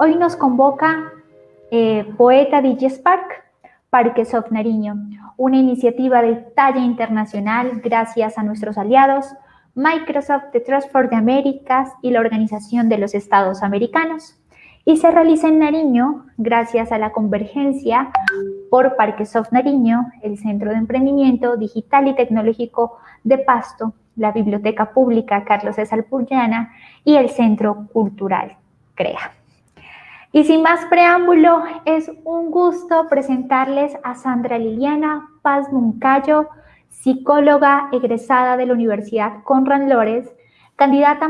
Hoy nos convoca eh, Poeta DJ Spark, Parques of Nariño, una iniciativa de talla internacional gracias a nuestros aliados Microsoft, The Trust for the Americas y la Organización de los Estados Americanos. Y se realiza en Nariño gracias a la convergencia por Parques of Nariño, el Centro de Emprendimiento Digital y Tecnológico de Pasto, la Biblioteca Pública Carlos César Puyana y el Centro Cultural CREA. Y sin más preámbulo, es un gusto presentarles a Sandra Liliana Paz Muncayo, psicóloga egresada de la Universidad Conrad Lores, candidata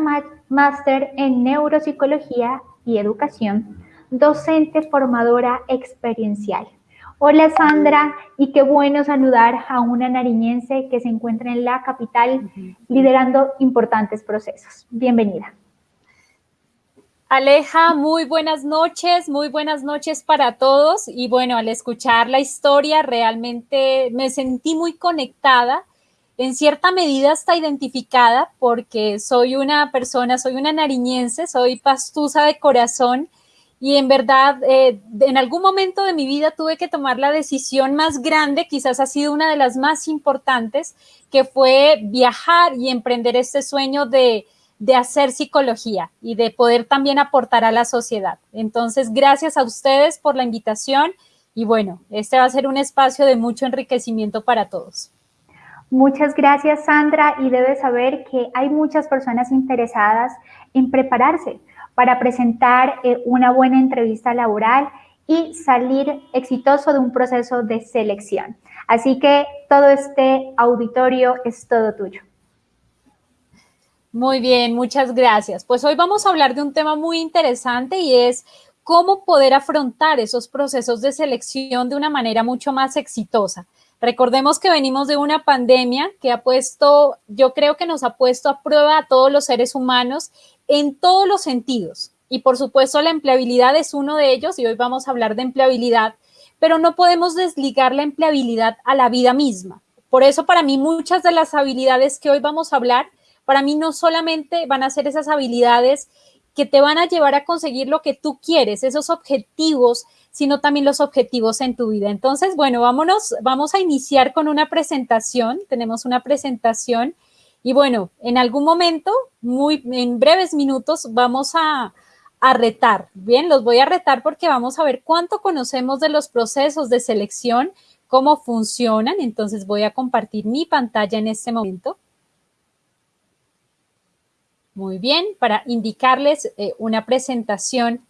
máster en neuropsicología y educación, docente formadora experiencial. Hola Sandra, y qué bueno saludar a una nariñense que se encuentra en la capital liderando importantes procesos. Bienvenida. Aleja, muy buenas noches, muy buenas noches para todos. Y bueno, al escuchar la historia, realmente me sentí muy conectada, en cierta medida hasta identificada, porque soy una persona, soy una nariñense, soy pastusa de corazón. Y en verdad, eh, en algún momento de mi vida tuve que tomar la decisión más grande, quizás ha sido una de las más importantes, que fue viajar y emprender este sueño de, de hacer psicología y de poder también aportar a la sociedad. Entonces, gracias a ustedes por la invitación y bueno, este va a ser un espacio de mucho enriquecimiento para todos. Muchas gracias, Sandra, y debes saber que hay muchas personas interesadas en prepararse para presentar eh, una buena entrevista laboral y salir exitoso de un proceso de selección. Así que todo este auditorio es todo tuyo. Muy bien, muchas gracias. Pues hoy vamos a hablar de un tema muy interesante y es cómo poder afrontar esos procesos de selección de una manera mucho más exitosa. Recordemos que venimos de una pandemia que ha puesto, yo creo que nos ha puesto a prueba a todos los seres humanos en todos los sentidos. Y por supuesto la empleabilidad es uno de ellos y hoy vamos a hablar de empleabilidad, pero no podemos desligar la empleabilidad a la vida misma. Por eso para mí muchas de las habilidades que hoy vamos a hablar para mí no solamente van a ser esas habilidades que te van a llevar a conseguir lo que tú quieres, esos objetivos, sino también los objetivos en tu vida. Entonces, bueno, vámonos, vamos a iniciar con una presentación. Tenemos una presentación y bueno, en algún momento, muy en breves minutos, vamos a, a retar. Bien, los voy a retar porque vamos a ver cuánto conocemos de los procesos de selección, cómo funcionan. Entonces voy a compartir mi pantalla en este momento. Muy bien, para indicarles eh, una presentación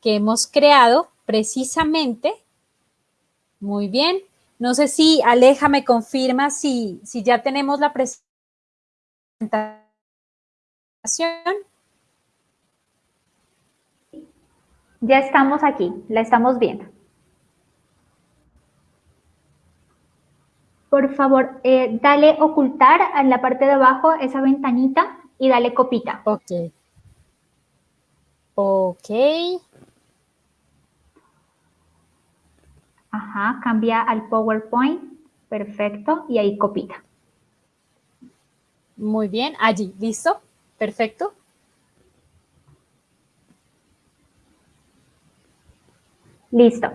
que hemos creado precisamente. Muy bien. No sé si Aleja me confirma si, si ya tenemos la presentación. Ya estamos aquí, la estamos viendo. Por favor, eh, dale ocultar en la parte de abajo esa ventanita y dale copita. Ok. Ok. Ajá, cambia al PowerPoint. Perfecto. Y ahí copita. Muy bien. Allí, ¿listo? Perfecto. Listo.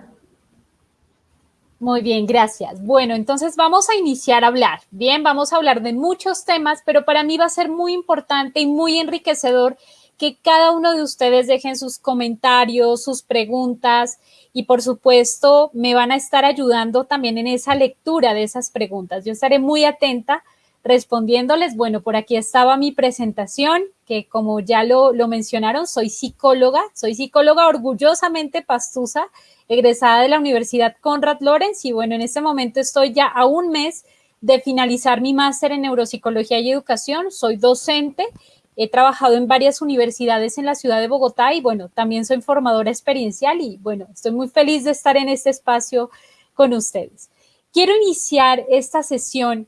Muy bien, gracias. Bueno, entonces vamos a iniciar a hablar. Bien, vamos a hablar de muchos temas, pero para mí va a ser muy importante y muy enriquecedor que cada uno de ustedes dejen sus comentarios, sus preguntas y por supuesto me van a estar ayudando también en esa lectura de esas preguntas. Yo estaré muy atenta respondiéndoles. Bueno, por aquí estaba mi presentación, que como ya lo, mencionaron, soy psicóloga, soy psicóloga orgullosamente pastusa egresada de la Universidad Conrad Lorenz y bueno, en este momento estoy ya a un mes de finalizar mi máster en neuropsicología y educación, soy docente, he trabajado en varias universidades en la ciudad de Bogotá y bueno, también soy formadora experiencial y bueno, estoy muy feliz de estar en este espacio con ustedes. Quiero iniciar esta sesión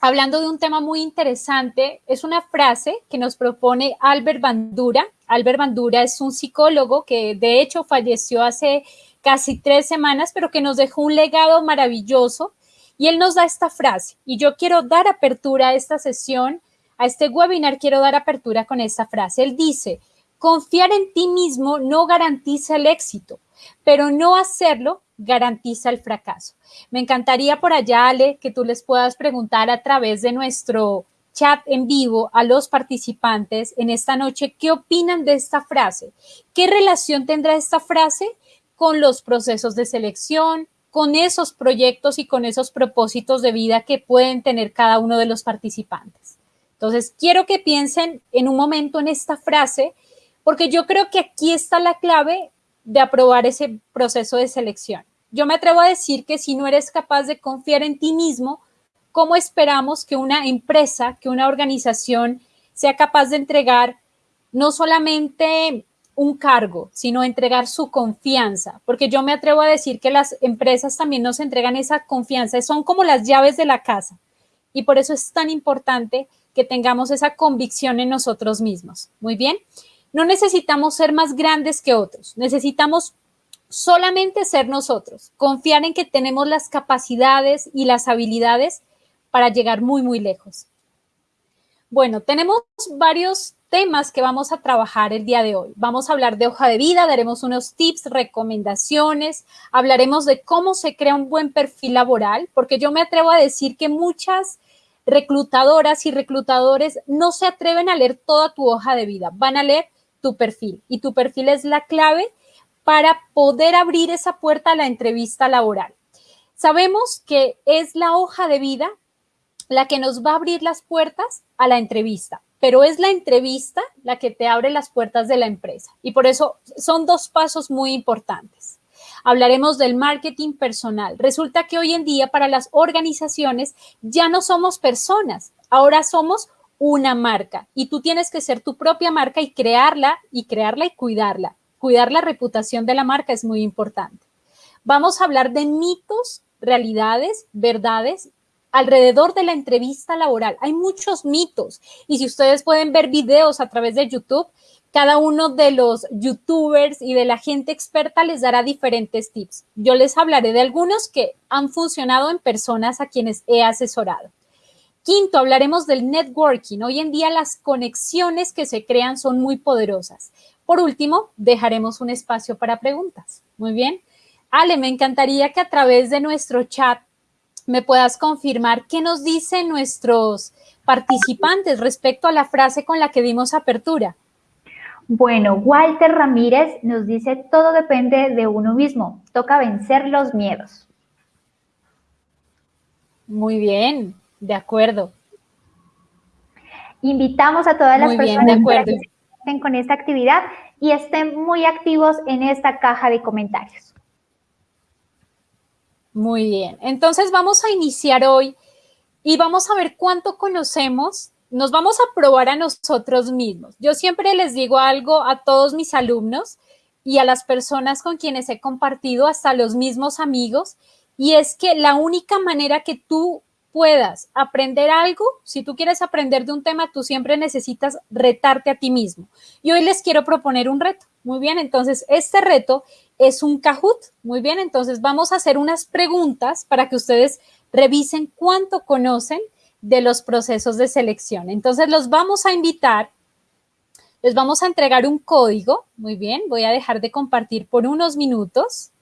hablando de un tema muy interesante. Es una frase que nos propone Albert Bandura. Albert Bandura es un psicólogo que de hecho falleció hace casi tres semanas, pero que nos dejó un legado maravilloso. Y él nos da esta frase, y yo quiero dar apertura a esta sesión, a este webinar, quiero dar apertura con esta frase. Él dice, Confiar en ti mismo no garantiza el éxito, pero no hacerlo garantiza el fracaso. Me encantaría por allá, Ale, que tú les puedas preguntar a través de nuestro chat en vivo a los participantes en esta noche qué opinan de esta frase. ¿Qué relación tendrá esta frase con los procesos de selección, con esos proyectos y con esos propósitos de vida que pueden tener cada uno de los participantes? Entonces, quiero que piensen en un momento en esta frase, porque yo creo que aquí está la clave de aprobar ese proceso de selección. Yo me atrevo a decir que si no eres capaz de confiar en ti mismo, ¿cómo esperamos que una empresa, que una organización sea capaz de entregar no solamente un cargo, sino entregar su confianza? Porque yo me atrevo a decir que las empresas también nos entregan esa confianza, son como las llaves de la casa. Y por eso es tan importante que tengamos esa convicción en nosotros mismos. Muy bien. No necesitamos ser más grandes que otros, necesitamos solamente ser nosotros, confiar en que tenemos las capacidades y las habilidades para llegar muy, muy lejos. Bueno, tenemos varios temas que vamos a trabajar el día de hoy. Vamos a hablar de hoja de vida, daremos unos tips, recomendaciones, hablaremos de cómo se crea un buen perfil laboral, porque yo me atrevo a decir que muchas reclutadoras y reclutadores no se atreven a leer toda tu hoja de vida, van a leer tu perfil y tu perfil es la clave para poder abrir esa puerta a la entrevista laboral. Sabemos que es la hoja de vida la que nos va a abrir las puertas a la entrevista, pero es la entrevista la que te abre las puertas de la empresa. Y por eso son dos pasos muy importantes. Hablaremos del marketing personal. Resulta que hoy en día para las organizaciones ya no somos personas, ahora somos una marca y tú tienes que ser tu propia marca y crearla y crearla y cuidarla. Cuidar la reputación de la marca es muy importante. Vamos a hablar de mitos, realidades, verdades alrededor de la entrevista laboral. Hay muchos mitos y si ustedes pueden ver videos a través de YouTube, cada uno de los youtubers y de la gente experta les dará diferentes tips. Yo les hablaré de algunos que han funcionado en personas a quienes he asesorado. Quinto, hablaremos del networking. Hoy en día las conexiones que se crean son muy poderosas. Por último, dejaremos un espacio para preguntas. Muy bien. Ale, me encantaría que a través de nuestro chat me puedas confirmar qué nos dicen nuestros participantes respecto a la frase con la que dimos apertura. Bueno, Walter Ramírez nos dice, todo depende de uno mismo, toca vencer los miedos. Muy bien, de acuerdo. Invitamos a todas las personas que estén con esta actividad y estén muy activos en esta caja de comentarios. Muy bien, entonces vamos a iniciar hoy y vamos a ver cuánto conocemos, nos vamos a probar a nosotros mismos. Yo siempre les digo algo a todos mis alumnos y a las personas con quienes he compartido, hasta los mismos amigos, y es que la única manera que tú puedas aprender algo, si tú quieres aprender de un tema, tú siempre necesitas retarte a ti mismo. Y hoy les quiero proponer un reto. Muy bien, entonces este reto es un Kahoot. Muy bien, entonces vamos a hacer unas preguntas para que ustedes revisen cuánto conocen de los procesos de selección. Entonces los vamos a invitar, les vamos a entregar un código. Muy bien, voy a dejar de compartir por unos minutos.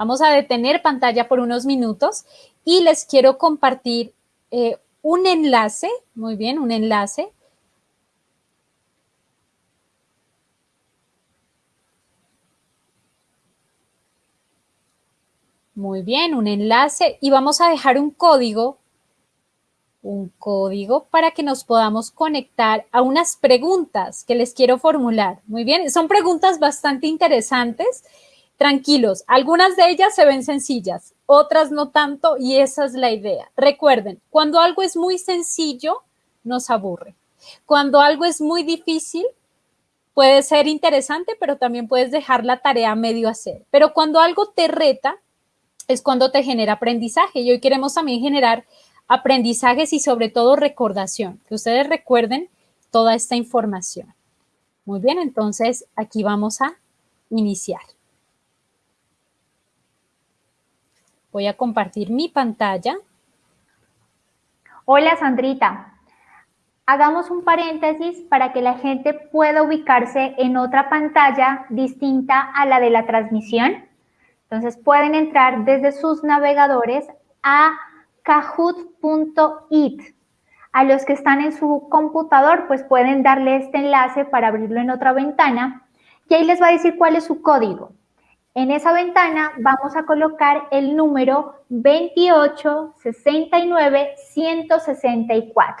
Vamos a detener pantalla por unos minutos y les quiero compartir eh, un enlace, muy bien, un enlace. Muy bien, un enlace y vamos a dejar un código, un código para que nos podamos conectar a unas preguntas que les quiero formular. Muy bien, son preguntas bastante interesantes Tranquilos, algunas de ellas se ven sencillas, otras no tanto y esa es la idea. Recuerden, cuando algo es muy sencillo, nos aburre. Cuando algo es muy difícil, puede ser interesante, pero también puedes dejar la tarea medio hacer. Pero cuando algo te reta, es cuando te genera aprendizaje. Y hoy queremos también generar aprendizajes y sobre todo recordación, que ustedes recuerden toda esta información. Muy bien, entonces aquí vamos a iniciar. Voy a compartir mi pantalla. Hola, Sandrita. hagamos un paréntesis para que la gente pueda ubicarse en otra pantalla distinta a la de la transmisión. Entonces pueden entrar desde sus navegadores a kahoot.it. A los que están en su computador, pues pueden darle este enlace para abrirlo en otra ventana y ahí les va a decir cuál es su código. En esa ventana vamos a colocar el número 2869164.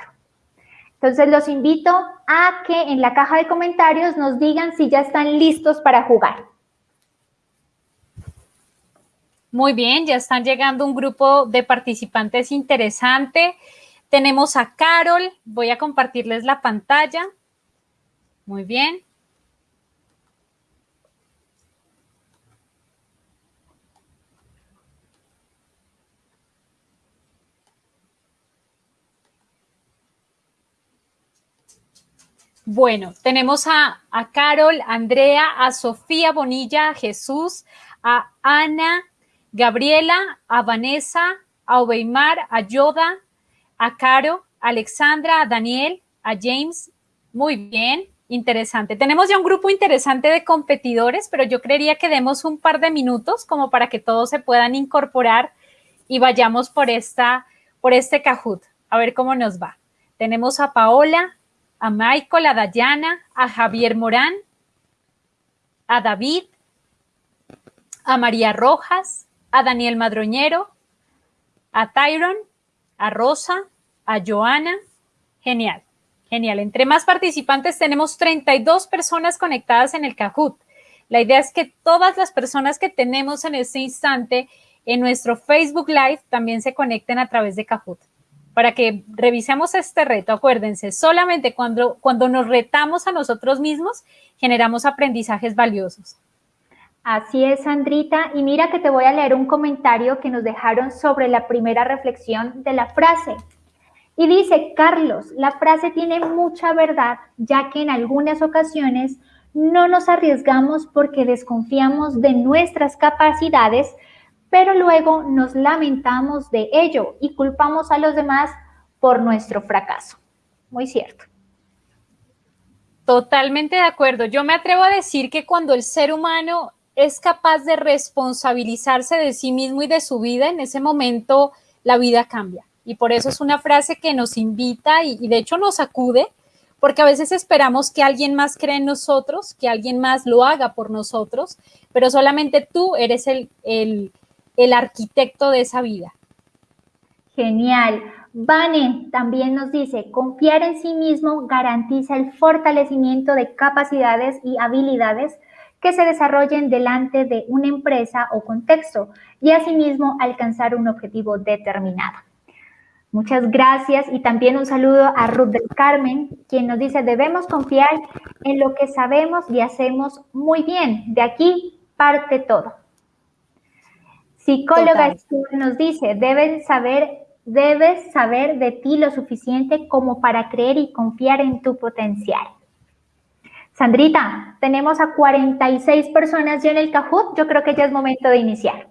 Entonces los invito a que en la caja de comentarios nos digan si ya están listos para jugar. Muy bien, ya están llegando un grupo de participantes interesante. Tenemos a Carol, voy a compartirles la pantalla. Muy bien. Bueno, tenemos a, Carol, a Andrea, a Sofía Bonilla, a Jesús, a Ana, Gabriela, a Vanessa, a Obeimar, a Yoda, a Caro, a Alexandra, a Daniel, a James. Muy bien, interesante. Tenemos ya un grupo interesante de competidores, pero yo creería que demos un par de minutos como para que todos se puedan incorporar y vayamos por, esta, por este Kahoot. A ver cómo nos va. Tenemos a Paola, a Michael, a Dayana, a Javier Morán, a David, a María Rojas, a Daniel Madroñero, a Tyron, a Rosa, a Joana. Genial, genial. Entre más participantes tenemos 32 personas conectadas en el Kahoot. La idea es que todas las personas que tenemos en este instante en nuestro Facebook Live también se conecten a través de Kahoot para que revisemos este reto. Acuérdense, solamente cuando, cuando nos retamos a nosotros mismos, generamos aprendizajes valiosos. Así es, Sandrita. Y mira que te voy a leer un comentario que nos dejaron sobre la primera reflexión de la frase. Y dice, Carlos, la frase tiene mucha verdad, ya que en algunas ocasiones no nos arriesgamos porque desconfiamos de nuestras capacidades, pero luego nos lamentamos de ello y culpamos a los demás por nuestro fracaso. Muy cierto. Totalmente de acuerdo. Yo me atrevo a decir que cuando el ser humano es capaz de responsabilizarse de sí mismo y de su vida, en ese momento la vida cambia. Y por eso es una frase que nos invita y, de hecho nos acude, porque a veces esperamos que alguien más cree en nosotros, que alguien más lo haga por nosotros, pero solamente tú eres el, el, el arquitecto de esa vida. Genial. Vane también nos dice, confiar en sí mismo garantiza el fortalecimiento de capacidades y habilidades que se desarrollen delante de una empresa o contexto y asimismo alcanzar un objetivo determinado. Muchas gracias y también un saludo a Ruth del Carmen, quien nos dice, debemos confiar en lo que sabemos y hacemos muy bien. De aquí parte todo. Psicóloga nos dice, debes saber, debes saber de ti lo suficiente como para creer y confiar en tu potencial. Sandrita, tenemos a 46 personas ya en el Kahoot. Yo creo que ya es momento de iniciar.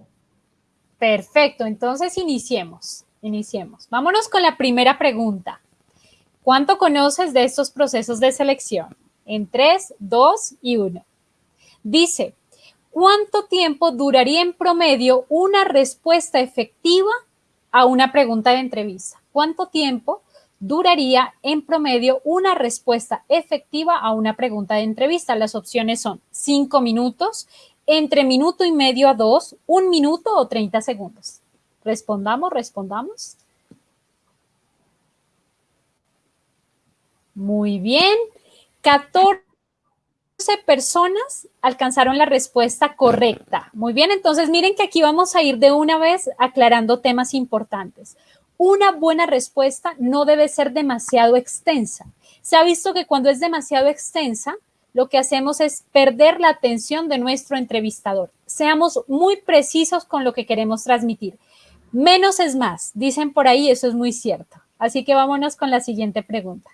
Perfecto, entonces iniciemos. Iniciemos. Vámonos con la primera pregunta. ¿Cuánto conoces de estos procesos de selección? En 3, 2 y 1. Dice, ¿cuánto tiempo duraría en promedio una respuesta efectiva a una pregunta de entrevista? ¿Cuánto tiempo duraría en promedio una respuesta efectiva a una pregunta de entrevista? Las opciones son 5 minutos, entre minuto y medio a dos, un minuto o 30 segundos. Respondamos, respondamos. Muy bien. 14 personas alcanzaron la respuesta correcta. Muy bien, entonces miren que aquí vamos a ir de una vez aclarando temas importantes. Una buena respuesta no debe ser demasiado extensa. Se ha visto que cuando es demasiado extensa, lo que hacemos es perder la atención de nuestro entrevistador. Seamos muy precisos con lo que queremos transmitir. Menos es más, dicen por ahí, eso es muy cierto. Así que vámonos con la siguiente pregunta.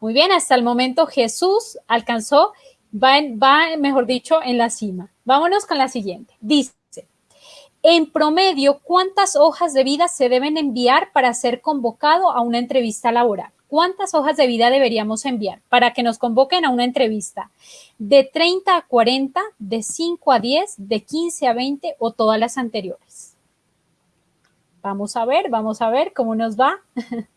Muy bien, hasta el momento Jesús alcanzó, va, mejor dicho, en la cima. Vámonos con la siguiente. Dice, en promedio, ¿cuántas hojas de vida se deben enviar para ser convocado a una entrevista laboral? ¿Cuántas hojas de vida deberíamos enviar para que nos convoquen a una entrevista? ¿De 30 a 40, de 5 a 10, de 15 a 20 o todas las anteriores? Vamos a ver, vamos a ver cómo nos va.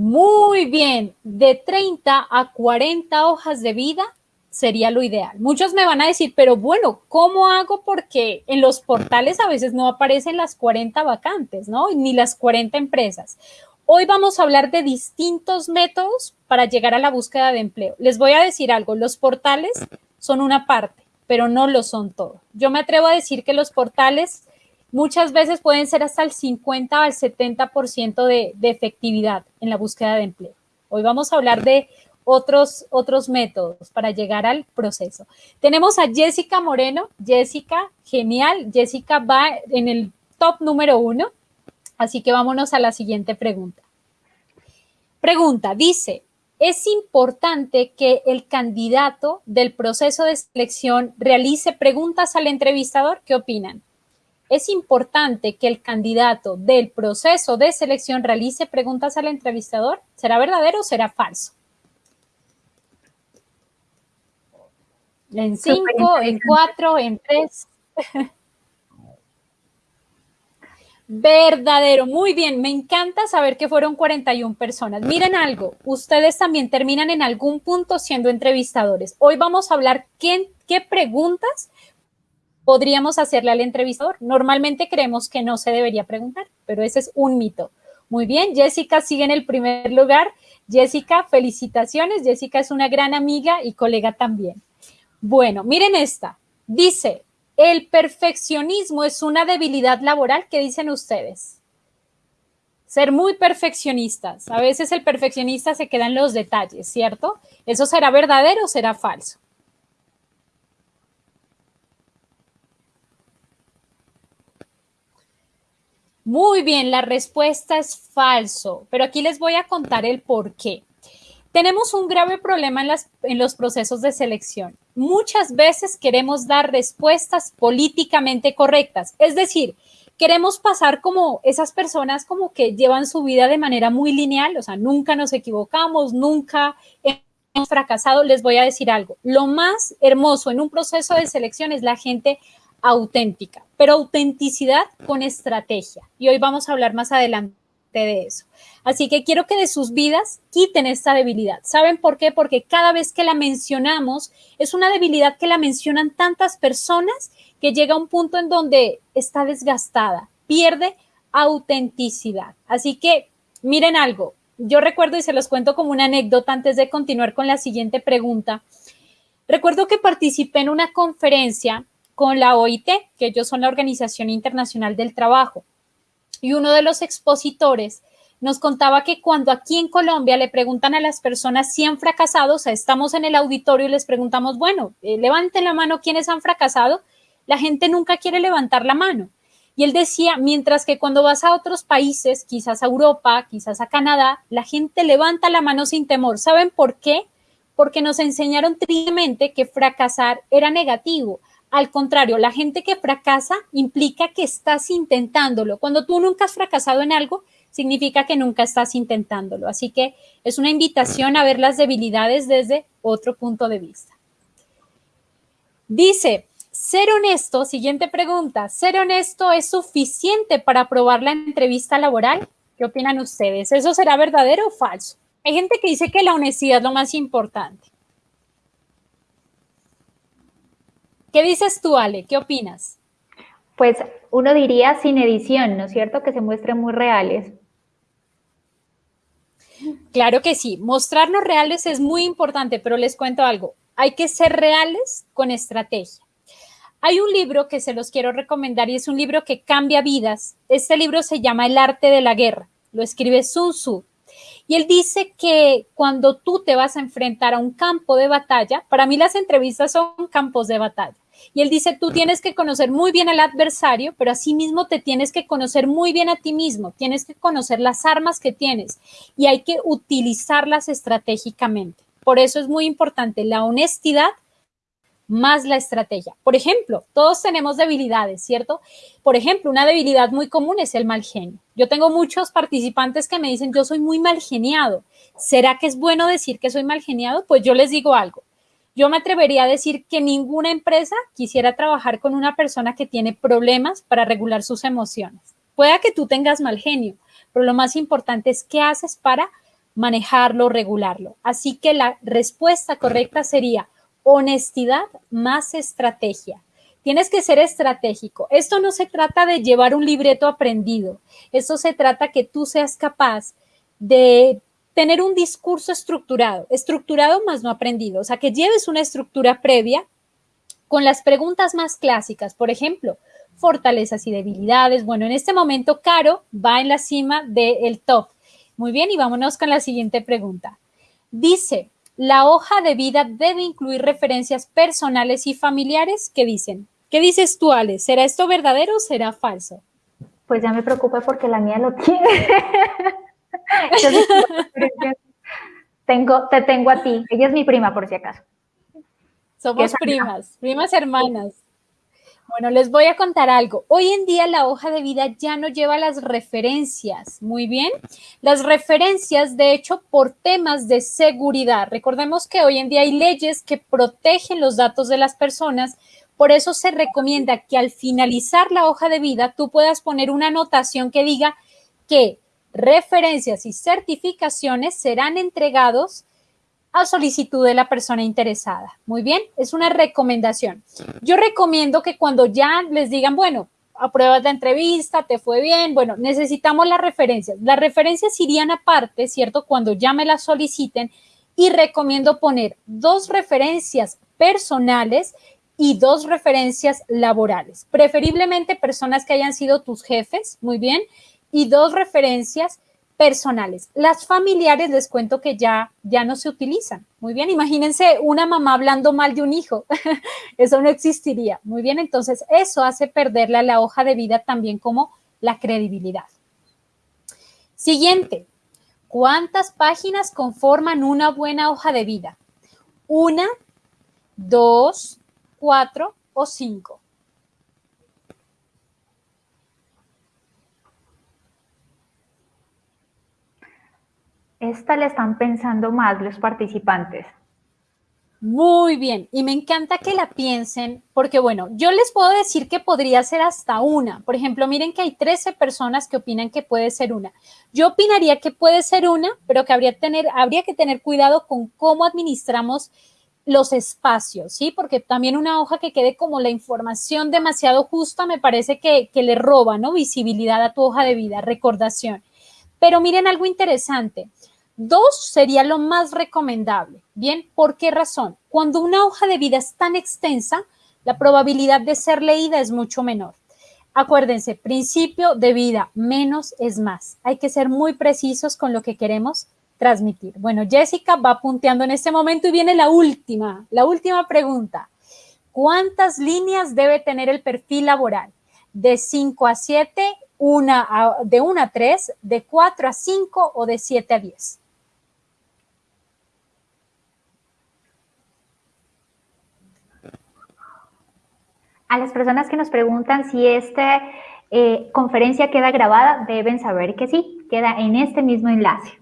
Muy bien, de 30 a 40 hojas de vida sería lo ideal. Muchos me van a decir, pero bueno, ¿cómo hago? Porque en los portales a veces no aparecen las 40 vacantes, ¿no? Ni las 40 empresas. Hoy vamos a hablar de distintos métodos para llegar a la búsqueda de empleo. Les voy a decir algo, los portales son una parte, pero no lo son todo. Yo me atrevo a decir que los portales muchas veces pueden ser hasta el 50 al 70% de, de efectividad en la búsqueda de empleo. Hoy vamos a hablar de otros, otros métodos para llegar al proceso. Tenemos a Jessica Moreno. Jessica, genial. Jessica va en el top número uno. Así que vámonos a la siguiente pregunta. Pregunta, dice, es importante que el candidato del proceso de selección realice preguntas al entrevistador. ¿Qué opinan? Es importante que el candidato del proceso de selección realice preguntas al entrevistador. ¿Será verdadero o será falso? En cinco, en cuatro, en tres. Verdadero, muy bien, me encanta saber que fueron 41 personas. Miren algo, ustedes también terminan en algún punto siendo entrevistadores. Hoy vamos a hablar qué, qué preguntas podríamos hacerle al entrevistador. Normalmente creemos que no se debería preguntar, pero ese es un mito. Muy bien, Jessica sigue en el primer lugar. Jessica, felicitaciones. Jessica es una gran amiga y colega también. Bueno, miren esta. Dice, el perfeccionismo es una debilidad laboral. ¿Qué dicen ustedes? Ser muy perfeccionistas. A veces el perfeccionista se queda en los detalles, ¿cierto? ¿Eso será verdadero o será falso? Muy bien, la respuesta es falso, pero aquí les voy a contar el por qué. Tenemos un grave problema en, en los procesos de selección. Muchas veces queremos dar respuestas políticamente correctas, es decir, queremos pasar como esas personas como que llevan su vida de manera muy lineal, o sea, nunca nos equivocamos, nunca hemos fracasado. Les voy a decir algo, lo más hermoso en un proceso de selección es la gente auténtica, pero autenticidad con estrategia. Y hoy vamos a hablar más adelante de eso. Así que quiero que de sus vidas quiten esta debilidad. ¿Saben por qué? Porque cada vez que la mencionamos es una debilidad que la mencionan tantas personas que llega a un punto en donde está desgastada, pierde autenticidad. Así que miren algo, yo recuerdo y se los cuento como una anécdota antes de continuar con la siguiente pregunta. Recuerdo que participé en una conferencia con la OIT, que ellos son la Organización Internacional del Trabajo. Y uno de los expositores nos contaba que cuando aquí en Colombia le preguntan a las personas si han fracasado, o sea, estamos en el auditorio y les preguntamos, bueno, eh, levanten la mano quienes han fracasado, la gente nunca quiere levantar la mano. Y él decía, mientras que cuando vas a otros países, quizás a Europa, quizás a Canadá, la gente levanta la mano sin temor. ¿Saben por qué? Porque nos enseñaron tristemente que fracasar era negativo. Al contrario, la gente que fracasa implica que estás intentándolo. Cuando tú nunca has fracasado en algo, significa que nunca estás intentándolo. Así que es una invitación a ver las debilidades desde otro punto de vista. Dice, ser honesto, siguiente pregunta, ¿ser honesto es suficiente para aprobar la entrevista laboral? ¿Qué opinan ustedes? ¿Eso será verdadero o falso? Hay gente que dice que la honestidad es lo más importante. ¿Qué dices tú, Ale? ¿Qué opinas? Pues uno diría sin edición, ¿no es cierto? Que se muestren muy reales. Claro que sí, mostrarnos reales es muy importante, pero les cuento algo, hay que ser reales con estrategia. Hay un libro que se los quiero recomendar y es un libro que cambia vidas. Este libro se llama El arte de la guerra, lo escribe Sun Tzu. Y él dice que cuando tú te vas a enfrentar a un campo de batalla, para mí las entrevistas son campos de batalla. Y él dice, tú tienes que conocer muy bien al adversario, pero asimismo te tienes que conocer muy bien a ti mismo, tienes que conocer las armas que tienes y hay que utilizarlas estratégicamente. Por eso es muy importante la honestidad más la estrategia. Por ejemplo, todos tenemos debilidades, ¿cierto? Por ejemplo, una debilidad muy común es el mal genio. Yo tengo muchos participantes que me dicen, yo soy muy mal geniado. ¿Será que es bueno decir que soy mal geniado? Pues yo les digo algo. Yo me atrevería a decir que ninguna empresa quisiera trabajar con una persona que tiene problemas para regular sus emociones. Pueda que tú tengas mal genio, pero lo más importante es qué haces para manejarlo, regularlo. Así que la respuesta correcta sería honestidad más estrategia. Tienes que ser estratégico. Esto no se trata de llevar un libreto aprendido. Esto se trata que tú seas capaz de tener un discurso estructurado, estructurado más no aprendido, o sea, que lleves una estructura previa con las preguntas más clásicas, por ejemplo, fortalezas y debilidades. Bueno, en este momento Caro va en la cima del top. Muy bien, y vámonos con la siguiente pregunta. Dice, la hoja de vida debe incluir referencias personales y familiares. ¿Qué dicen? ¿Qué dices tú, Ale? ¿Será esto verdadero o será falso? Pues ya me preocupa porque la mía lo tiene. tengo, te tengo a ti. Ella es mi prima, por si acaso. Somos primas, primas hermanas. Bueno, les voy a contar algo. Hoy en día la hoja de vida ya no lleva las referencias. Muy bien. Las referencias, de hecho, por temas de seguridad. Recordemos que hoy en día hay leyes que protegen los datos de las personas. Por eso se recomienda que al finalizar la hoja de vida tú puedas poner una anotación que diga que referencias y certificaciones serán entregados a solicitud de la persona interesada. Muy bien, es una recomendación. Yo recomiendo que cuando ya les digan, bueno, apruebas la entrevista, te fue bien, bueno, necesitamos las referencias. Las referencias irían aparte, ¿cierto? Cuando ya me las soliciten y recomiendo poner dos referencias personales y dos referencias laborales, preferiblemente personas que hayan sido tus jefes, muy bien, y dos referencias personales. Las familiares les cuento que ya, ya no se utilizan. Muy bien, imagínense una mamá hablando mal de un hijo. eso no existiría. Muy bien, entonces eso hace perderle a la hoja de vida también como la credibilidad. Siguiente, ¿cuántas páginas conforman una buena hoja de vida? Una, dos, cuatro o cinco. Esta le están pensando más los participantes. Muy bien, y me encanta que la piensen, porque bueno, yo les puedo decir que podría ser hasta una. Por ejemplo, miren que hay 13 personas que opinan que puede ser una. Yo opinaría que puede ser una, pero que habría, que tener cuidado con cómo administramos los espacios, ¿sí? Porque también una hoja que quede como la información demasiado justa me parece que le roba, ¿no? Visibilidad a tu hoja de vida, recordación. Pero miren algo interesante. Dos sería lo más recomendable. Bien, ¿por qué razón? Cuando una hoja de vida es tan extensa, la probabilidad de ser leída es mucho menor. Acuérdense, principio de vida, menos es más. Hay que ser muy precisos con lo que queremos transmitir. Bueno, Jessica va punteando en este momento y viene la última, la última pregunta. ¿Cuántas líneas debe tener el perfil laboral? De 5 a 7, una de 1 a 3, de 4 a 5 o de 7 a 10. A las personas que nos preguntan si esta eh, conferencia queda grabada, deben saber que sí, queda en este mismo enlace.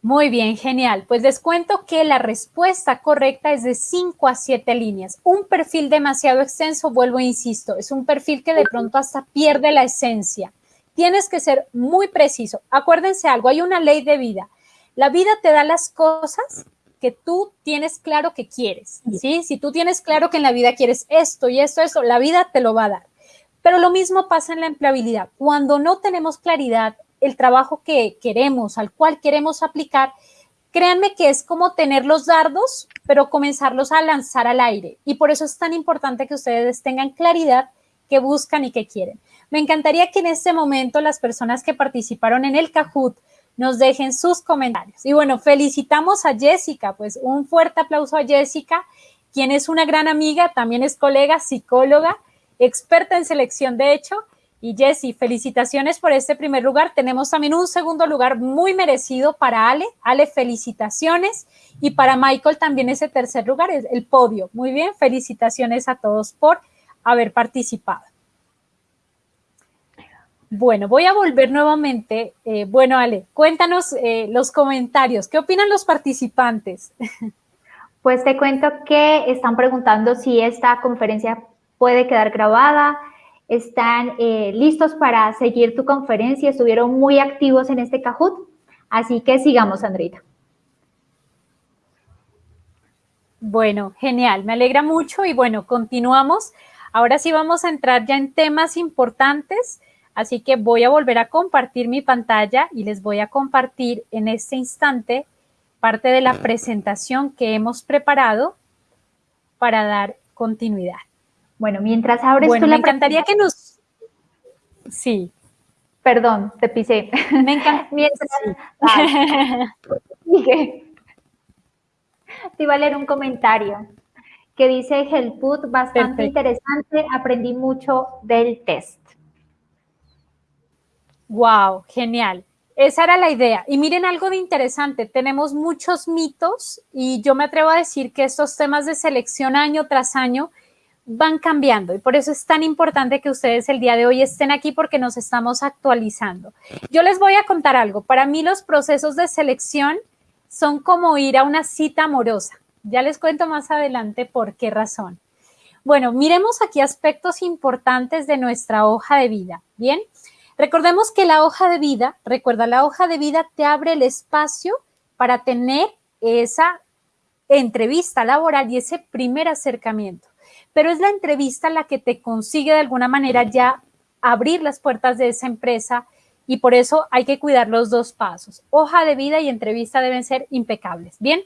Muy bien, genial. Pues les cuento que la respuesta correcta es de 5 a 7 líneas. Un perfil demasiado extenso, vuelvo e insisto, es un perfil que de pronto hasta pierde la esencia. Tienes que ser muy preciso. Acuérdense algo, hay una ley de vida. La vida te da las cosas que tú tienes claro que quieres, ¿sí? Si tú tienes claro que en la vida quieres esto y esto, eso, la vida te lo va a dar. Pero lo mismo pasa en la empleabilidad. Cuando no tenemos claridad el trabajo que queremos, al cual queremos aplicar, créanme que es como tener los dardos, pero comenzarlos a lanzar al aire. Y por eso es tan importante que ustedes tengan claridad qué buscan y qué quieren. Me encantaría que en este momento las personas que participaron en el Kahoot nos dejen sus comentarios. Y bueno, felicitamos a Jessica, pues un fuerte aplauso a Jessica, quien es una gran amiga, también es colega, psicóloga, experta en selección de hecho. Y Jessy, felicitaciones por este primer lugar. Tenemos también un segundo lugar muy merecido para Ale. Ale, felicitaciones. Y para Michael también ese tercer lugar, es el podio. Muy bien, felicitaciones a todos por haber participado. Bueno, voy a volver nuevamente. Eh, bueno, Ale, cuéntanos eh, los comentarios. ¿Qué opinan los participantes? Pues te cuento que están preguntando si esta conferencia puede quedar grabada. Están eh, listos para seguir tu conferencia. Estuvieron muy activos en este Kahoot. Así que sigamos, Andrita. Bueno, genial. Me alegra mucho y bueno, continuamos. Ahora sí vamos a entrar ya en temas importantes. Así que voy a volver a compartir mi pantalla y les voy a compartir en este instante parte de la presentación que hemos preparado para dar continuidad. Bueno, mientras abres bueno, me encantaría que nos... Sí. Perdón, te pisé. Me encanta. mientras... Te iba a leer un comentario que dice Helput, bastante interesante, aprendí mucho del test. Wow, genial. Esa era la idea. Y miren algo de interesante, tenemos muchos mitos y yo me atrevo a decir que estos temas de selección año tras año van cambiando y por eso es tan importante que ustedes el día de hoy estén aquí porque nos estamos actualizando. Yo les voy a contar algo. Para mí los procesos de selección son como ir a una cita amorosa. Ya les cuento más adelante por qué razón. Bueno, miremos aquí aspectos importantes de nuestra hoja de vida. Bien, Recordemos que la hoja de vida, recuerda, la hoja de vida te abre el espacio para tener esa entrevista laboral y ese primer acercamiento. Pero es la entrevista la que te consigue de alguna manera ya abrir las puertas de esa empresa y por eso hay que cuidar los dos pasos. Hoja de vida y entrevista deben ser impecables. Bien,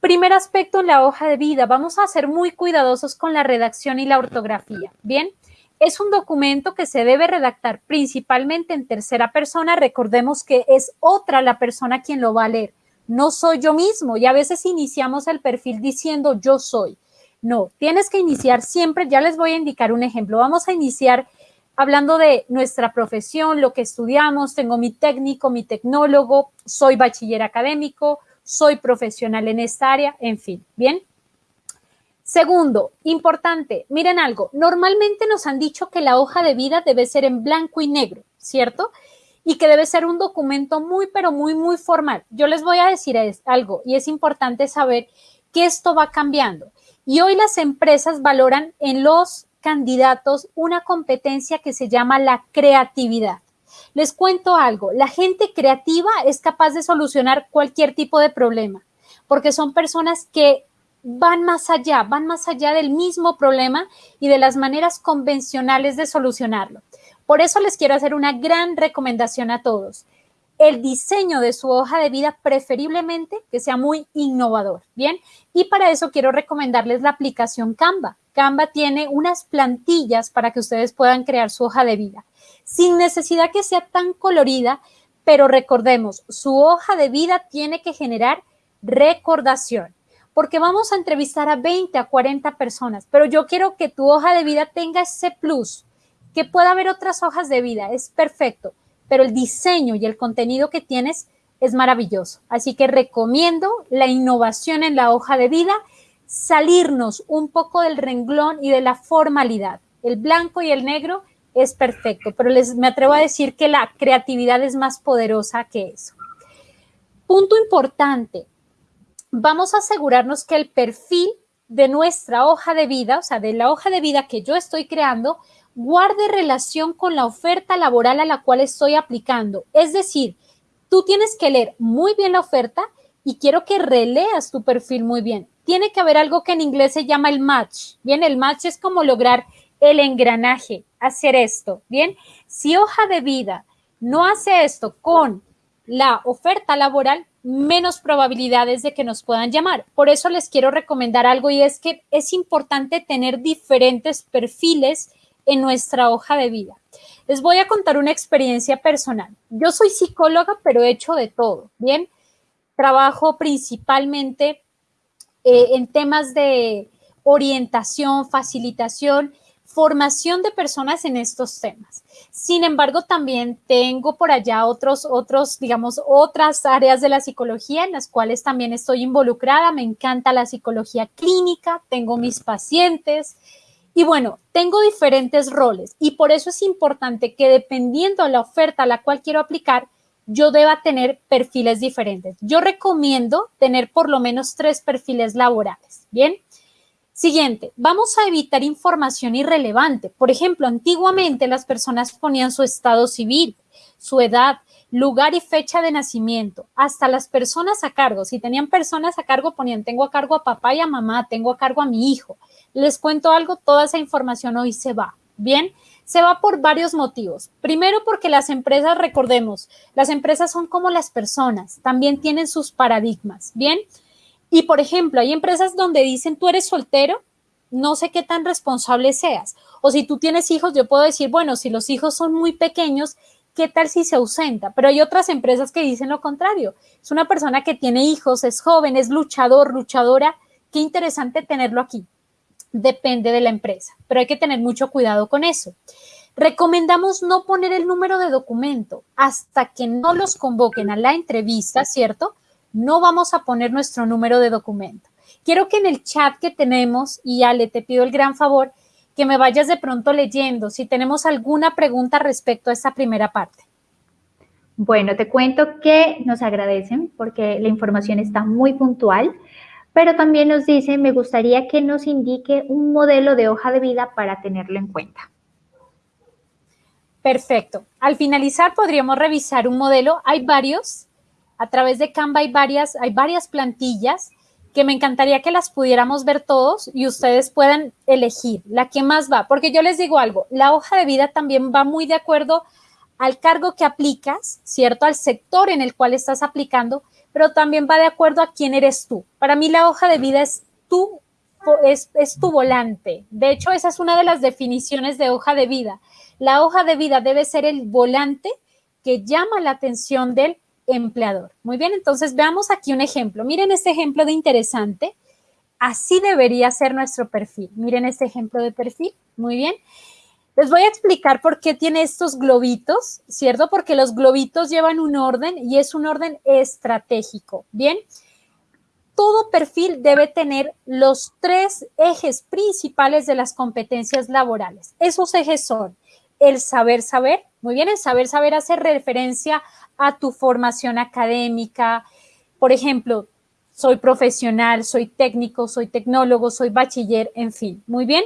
primer aspecto en la hoja de vida, vamos a ser muy cuidadosos con la redacción y la ortografía. Bien, es un documento que se debe redactar principalmente en tercera persona. Recordemos que es otra la persona quien lo va a leer. No soy yo mismo y a veces iniciamos el perfil diciendo yo soy. No, tienes que iniciar siempre, ya les voy a indicar un ejemplo. Vamos a iniciar hablando de nuestra profesión, lo que estudiamos. Tengo mi técnico, mi tecnólogo, soy bachiller académico, soy profesional en esta área, en fin. Bien, Segundo, importante, miren algo, normalmente nos han dicho que la hoja de vida debe ser en blanco y negro, ¿cierto? Y que debe ser un documento muy, pero muy, muy formal. Yo les voy a decir algo y es importante saber que esto va cambiando. Y hoy las empresas valoran en los candidatos una competencia que se llama la creatividad. Les cuento algo, la gente creativa es capaz de solucionar cualquier tipo de problema, porque son personas que van más allá, van más allá del mismo problema y de las maneras convencionales de solucionarlo. Por eso les quiero hacer una gran recomendación a todos. El diseño de su hoja de vida preferiblemente que sea muy innovador, ¿bien? Y para eso quiero recomendarles la aplicación Canva. Canva tiene unas plantillas para que ustedes puedan crear su hoja de vida, sin necesidad que sea tan colorida, pero recordemos, su hoja de vida tiene que generar recordación porque vamos a entrevistar a 20, a 40 personas, pero yo quiero que tu hoja de vida tenga ese plus, que pueda haber otras hojas de vida, es perfecto, pero el diseño y el contenido que tienes es maravilloso. Así que recomiendo la innovación en la hoja de vida, salirnos un poco del renglón y de la formalidad. El blanco y el negro es perfecto, pero les me atrevo a decir que la creatividad es más poderosa que eso. Punto importante, vamos a asegurarnos que el perfil de nuestra hoja de vida, o sea, de la hoja de vida que yo estoy creando, guarde relación con la oferta laboral a la cual estoy aplicando. Es decir, tú tienes que leer muy bien la oferta y quiero que releas tu perfil muy bien. Tiene que haber algo que en inglés se llama el match. Bien, el match es como lograr el engranaje, hacer esto. Bien, si hoja de vida no hace esto con la oferta laboral, menos probabilidades de que nos puedan llamar. Por eso les quiero recomendar algo y es que es importante tener diferentes perfiles en nuestra hoja de vida. Les voy a contar una experiencia personal. Yo soy psicóloga, pero he hecho de todo, ¿bien? Trabajo principalmente eh, en temas de orientación, facilitación formación de personas en estos temas. Sin embargo, también tengo por allá otros, otros, digamos, otras áreas de la psicología en las cuales también estoy involucrada. Me encanta la psicología clínica, tengo mis pacientes Y bueno, tengo diferentes roles y por eso es importante que dependiendo de la oferta a la cual quiero aplicar, yo deba tener perfiles diferentes. Yo recomiendo tener por lo menos tres perfiles laborales. Bien. Siguiente, vamos a evitar información irrelevante. Por ejemplo, antiguamente las personas ponían su estado civil, su edad, lugar y fecha de nacimiento, hasta las personas a cargo. Si tenían personas a cargo, ponían, tengo a cargo a papá y a mamá, tengo a cargo a mi hijo. Les cuento algo, toda esa información hoy se va. Bien, se va por varios motivos. Primero porque las empresas, recordemos, las empresas son como las personas, también tienen sus paradigmas. Bien, y por ejemplo, hay empresas donde dicen, tú eres soltero, no sé qué tan responsable seas. O si tú tienes hijos, yo puedo decir, bueno, si los hijos son muy pequeños, ¿qué tal si se ausenta? Pero hay otras empresas que dicen lo contrario. Es una persona que tiene hijos, es joven, es luchador, luchadora. Qué interesante tenerlo aquí. Depende de la empresa, pero hay que tener mucho cuidado con eso. Recomendamos no poner el número de documento hasta que no los convoquen a la entrevista, ¿cierto? No vamos a poner nuestro número de documento. Quiero que en el chat que tenemos, y Ale, te pido el gran favor, que me vayas de pronto leyendo si tenemos alguna pregunta respecto a esta primera parte. Bueno, te cuento que nos agradecen porque la información está muy puntual, pero también nos dicen, me gustaría que nos indique un modelo de hoja de vida para tenerlo en cuenta. Perfecto. Al finalizar podríamos revisar un modelo. Hay varios. A través de Canva hay varias, hay varias plantillas que me encantaría que las pudiéramos ver todos y ustedes puedan elegir la que más va, porque yo les digo algo, la hoja de vida también va muy de acuerdo al cargo que aplicas, ¿cierto? Al sector en el cual estás aplicando, pero también va de acuerdo a quién eres tú. Para mí la hoja de vida es tú, es, es tu volante. De hecho, esa es una de las definiciones de hoja de vida. La hoja de vida debe ser el volante que llama la atención del empleador. Muy bien, entonces veamos aquí un ejemplo. Miren este ejemplo de interesante. Así debería ser nuestro perfil. Miren este ejemplo de perfil. Muy bien. Les voy a explicar por qué tiene estos globitos, ¿cierto? Porque los globitos llevan un orden y es un orden estratégico. Bien. Todo perfil debe tener los tres ejes principales de las competencias laborales. Esos ejes son el saber saber. Muy bien, el saber saber hace referencia a tu formación académica. Por ejemplo, soy profesional, soy técnico, soy tecnólogo, soy bachiller, en fin. Muy bien.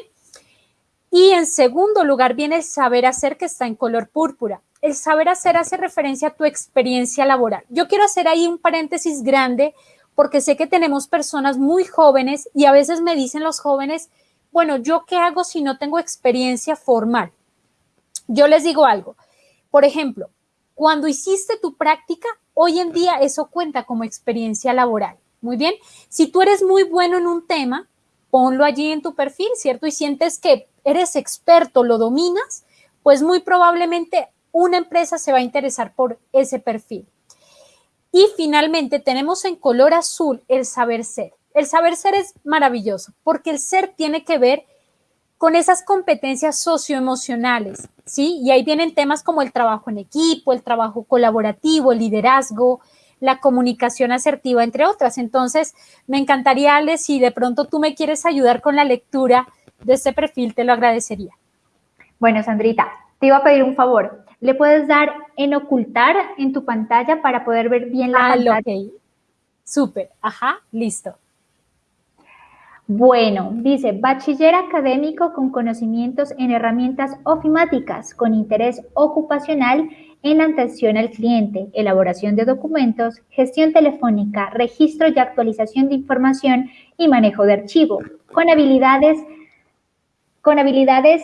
Y en segundo lugar viene el saber hacer que está en color púrpura. El saber hacer hace referencia a tu experiencia laboral. Yo quiero hacer ahí un paréntesis grande porque sé que tenemos personas muy jóvenes y a veces me dicen los jóvenes, bueno, ¿yo qué hago si no tengo experiencia formal? Yo les digo algo. Por ejemplo, cuando hiciste tu práctica, hoy en día eso cuenta como experiencia laboral. Muy bien. Si tú eres muy bueno en un tema, ponlo allí en tu perfil, ¿cierto? Y sientes que eres experto, lo dominas, pues muy probablemente una empresa se va a interesar por ese perfil. Y finalmente tenemos en color azul el saber ser. El saber ser es maravilloso porque el ser tiene que ver con esas competencias socioemocionales, ¿sí? Y ahí vienen temas como el trabajo en equipo, el trabajo colaborativo, el liderazgo, la comunicación asertiva, entre otras. Entonces, me encantaría, Ale, si de pronto tú me quieres ayudar con la lectura de este perfil, te lo agradecería. Bueno, Sandrita, te iba a pedir un favor. ¿Le puedes dar en ocultar en tu pantalla para poder ver bien la ah, pantalla? Súper, ajá, listo. Bueno, dice, bachiller académico con conocimientos en herramientas ofimáticas, con interés ocupacional en atención al cliente, elaboración de documentos, gestión telefónica, registro y actualización de información y manejo de archivo, con habilidades, con habilidades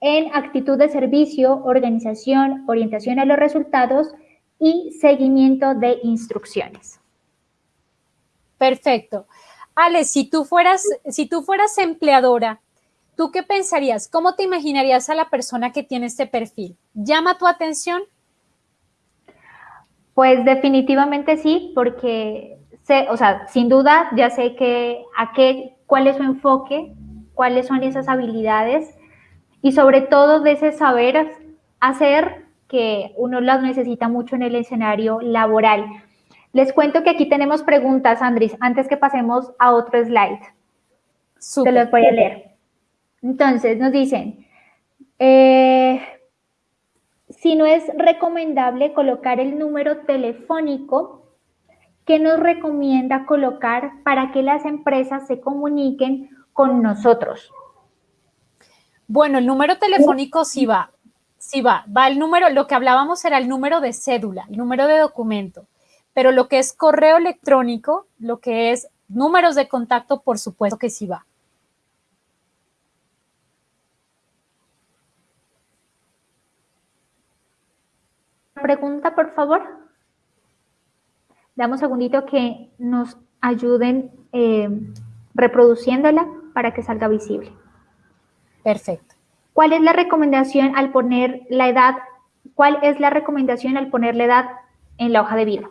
en actitud de servicio, organización, orientación a los resultados y seguimiento de instrucciones. Perfecto. Ale, si tú fueras, si tú fueras empleadora, ¿tú qué pensarías? ¿Cómo te imaginarías a la persona que tiene este perfil? ¿Llama tu atención? Pues definitivamente sí, porque sé, o sea, sin duda ya sé que a qué, cuál es su enfoque, cuáles son esas habilidades y sobre todo de ese saber hacer que uno las necesita mucho en el escenario laboral. Les cuento que aquí tenemos preguntas, Andrés, antes que pasemos a otro slide. Te los voy a leer. Entonces, nos dicen, eh, si no es recomendable colocar el número telefónico, ¿qué nos recomienda colocar para que las empresas se comuniquen con nosotros? Bueno, el número telefónico sí va, sí va, va el número, lo que hablábamos era el número de cédula, el número de documento, pero lo que es correo electrónico, lo que es números de contacto, por supuesto que sí va. Pregunta, por favor. Damos un segundito que nos ayuden eh, reproduciéndola para que salga visible. Perfecto. ¿Cuál es la recomendación al poner la edad? ¿Cuál es la recomendación al poner la edad en la hoja de vida?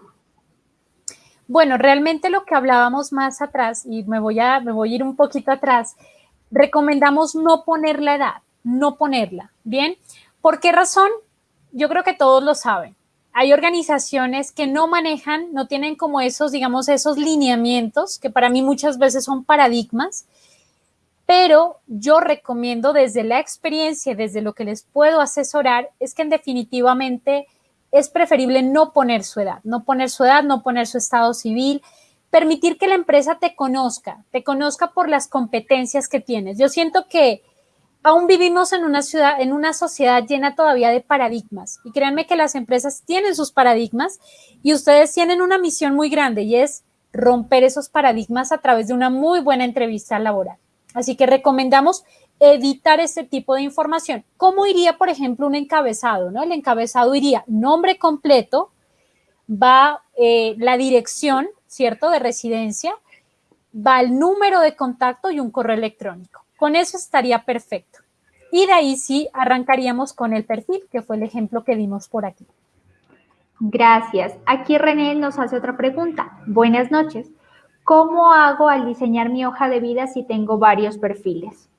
Bueno, realmente lo que hablábamos más atrás, y me voy a, me voy a ir un poquito atrás, recomendamos no poner la edad, no ponerla, ¿bien? ¿Por qué razón? Yo creo que todos lo saben. Hay organizaciones que no manejan, no tienen como esos, digamos, esos lineamientos, que para mí muchas veces son paradigmas, pero yo recomiendo desde la experiencia, desde lo que les puedo asesorar, es que en definitivamente es preferible no poner su edad, no poner su edad, no poner su estado civil, permitir que la empresa te conozca, te conozca por las competencias que tienes. Yo siento que aún vivimos en una ciudad, en una sociedad llena todavía de paradigmas y créanme que las empresas tienen sus paradigmas y ustedes tienen una misión muy grande y es romper esos paradigmas a través de una muy buena entrevista laboral. Así que recomendamos editar este tipo de información. ¿Cómo iría, por ejemplo, un encabezado? ¿no? El encabezado iría nombre completo, va eh, la dirección, ¿cierto?, de residencia, va el número de contacto y un correo electrónico. Con eso estaría perfecto. Y de ahí sí arrancaríamos con el perfil, que fue el ejemplo que dimos por aquí. Gracias. Aquí René nos hace otra pregunta. Buenas noches. ¿Cómo hago al diseñar mi hoja de vida si tengo varios perfiles?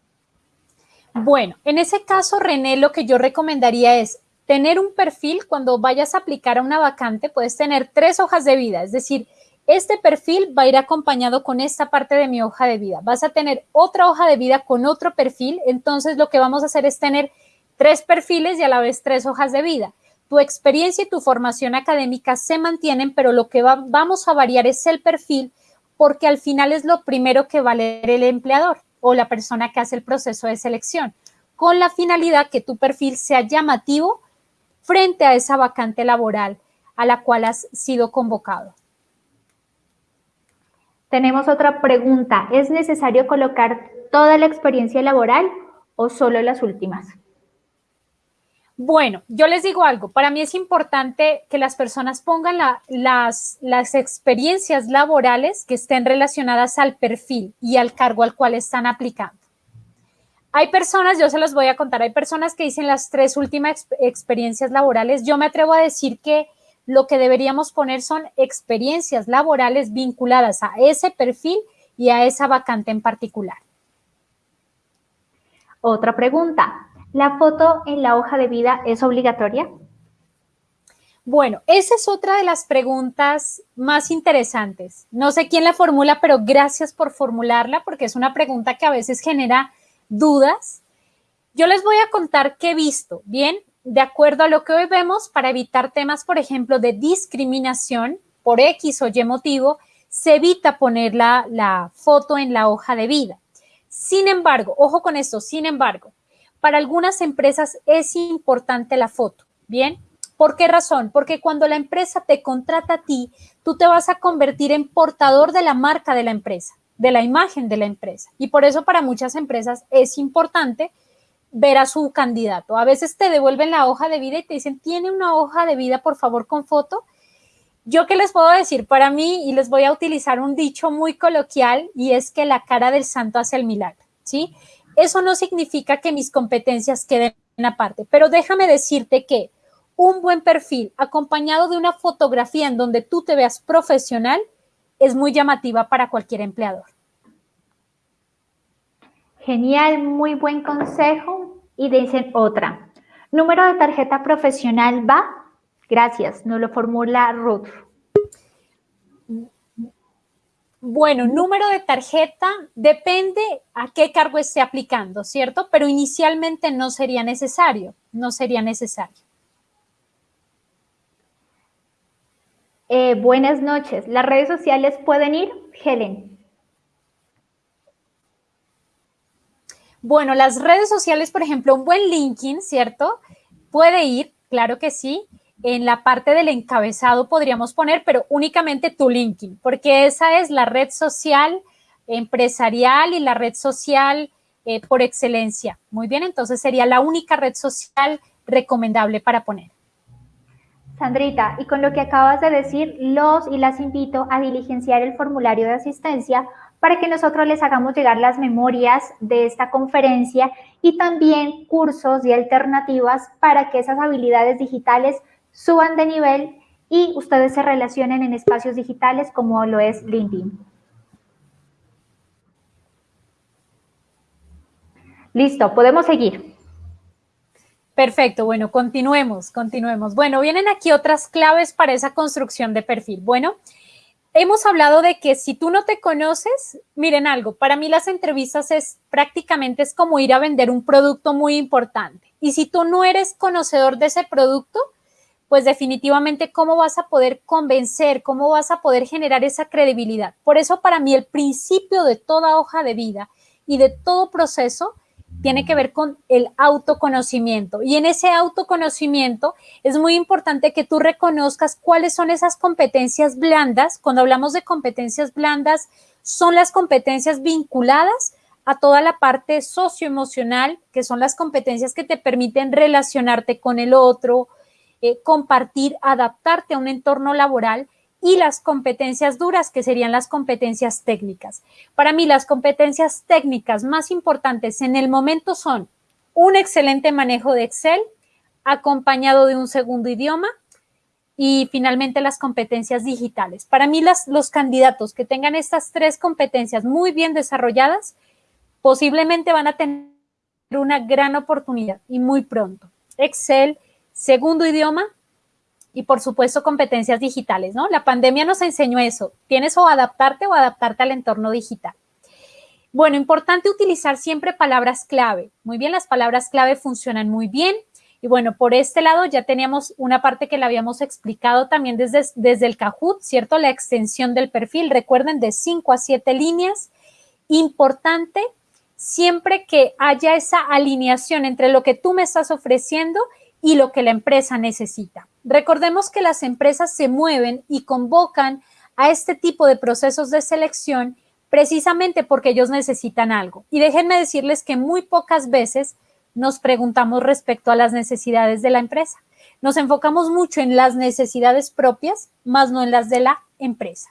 Bueno, en ese caso, René, lo que yo recomendaría es tener un perfil cuando vayas a aplicar a una vacante, puedes tener tres hojas de vida, es decir, este perfil va a ir acompañado con esta parte de mi hoja de vida. Vas a tener otra hoja de vida con otro perfil, entonces lo que vamos a hacer es tener tres perfiles y a la vez tres hojas de vida. Tu experiencia y tu formación académica se mantienen, pero lo que vamos a variar es el perfil porque al final es lo primero que va a leer el empleador o la persona que hace el proceso de selección, con la finalidad que tu perfil sea llamativo frente a esa vacante laboral a la cual has sido convocado. Tenemos otra pregunta. ¿Es necesario colocar toda la experiencia laboral o solo las últimas? Bueno, yo les digo algo, para mí es importante que las personas pongan las, las experiencias laborales que estén relacionadas al perfil y al cargo al cual están aplicando. Hay personas, yo se los voy a contar, hay personas que dicen las tres últimas experiencias laborales. Yo me atrevo a decir que lo que deberíamos poner son experiencias laborales vinculadas a ese perfil y a esa vacante en particular. Otra pregunta, ¿La foto en la hoja de vida es obligatoria? Bueno, esa es otra de las preguntas más interesantes. No sé quién la formula, pero gracias por formularla porque es una pregunta que a veces genera dudas. Yo les voy a contar qué he visto, ¿bien? De acuerdo a lo que hoy vemos, para evitar temas, por ejemplo, de discriminación por X o Y motivo, se evita poner la, la foto en la hoja de vida. Sin embargo, ojo con esto, sin embargo, para algunas empresas es importante la foto, ¿bien? ¿Por qué razón? Porque cuando la empresa te contrata a ti, tú te vas a convertir en portador de la marca de la empresa, de la imagen de la empresa. Y por eso para muchas empresas es importante ver a su candidato. A veces te devuelven la hoja de vida y te dicen, tiene una hoja de vida, por favor, con foto. Yo qué les puedo decir para mí, y les voy a utilizar un dicho muy coloquial, y es que la cara del santo hace el milagro, ¿sí? Eso no significa que mis competencias queden aparte, pero déjame decirte que un buen perfil acompañado de una fotografía en donde tú te veas profesional es muy llamativa para cualquier empleador. Genial, muy buen consejo. Y dicen otra. ¿Número de tarjeta profesional va? Gracias, nos lo formula Ruth. Bueno, número de tarjeta depende a qué cargo esté aplicando, ¿cierto? Pero inicialmente no sería necesario, no sería necesario. Eh, buenas noches. ¿Las redes sociales pueden ir? Helen. Bueno, las redes sociales, por ejemplo, un buen LinkedIn, ¿cierto? Puede ir, claro que sí. En la parte del encabezado podríamos poner, pero únicamente tu LinkedIn, porque esa es la red social empresarial y la red social eh, por excelencia. Muy bien, entonces sería la única red social recomendable para poner. Sandrita, y con lo que acabas de decir, los y las invito a diligenciar el formulario de asistencia para que nosotros les hagamos llegar las memorias de esta conferencia y también cursos y alternativas para que esas habilidades digitales suban de nivel y ustedes se relacionen en espacios digitales como lo es LinkedIn. Listo, podemos seguir. Perfecto, bueno, continuemos, continuemos. Bueno, vienen aquí otras claves para esa construcción de perfil. Bueno, hemos hablado de que si tú no te conoces, miren algo, para mí las entrevistas es prácticamente es como ir a vender un producto muy importante. Y si tú no eres conocedor de ese producto, pues definitivamente cómo vas a poder convencer, cómo vas a poder generar esa credibilidad. Por eso para mí el principio de toda hoja de vida y de todo proceso tiene que ver con el autoconocimiento. Y en ese autoconocimiento es muy importante que tú reconozcas cuáles son esas competencias blandas. Cuando hablamos de competencias blandas, son las competencias vinculadas a toda la parte socioemocional, que son las competencias que te permiten relacionarte con el otro, compartir, adaptarte a un entorno laboral y las competencias duras, que serían las competencias técnicas. Para mí, las competencias técnicas más importantes en el momento son un excelente manejo de Excel, acompañado de un segundo idioma, y finalmente las competencias digitales. Para mí, los candidatos que tengan estas tres competencias muy bien desarrolladas, posiblemente van a tener una gran oportunidad y muy pronto. Excel, segundo idioma y por supuesto competencias digitales, ¿no? La pandemia nos enseñó eso. Tienes o adaptarte o adaptarte al entorno digital. Bueno, importante utilizar siempre palabras clave. Muy bien, las palabras clave funcionan muy bien. Y bueno, por este lado ya teníamos una parte que la habíamos explicado también desde, desde el Kahoot, ¿cierto? La extensión del perfil, recuerden, de 5 a 7 líneas. Importante siempre que haya esa alineación entre lo que tú me estás ofreciendo y lo que la empresa necesita. Recordemos que las empresas se mueven y convocan a este tipo de procesos de selección precisamente porque ellos necesitan algo. Y déjenme decirles que muy pocas veces nos preguntamos respecto a las necesidades de la empresa. Nos enfocamos mucho en las necesidades propias, más no en las de la empresa.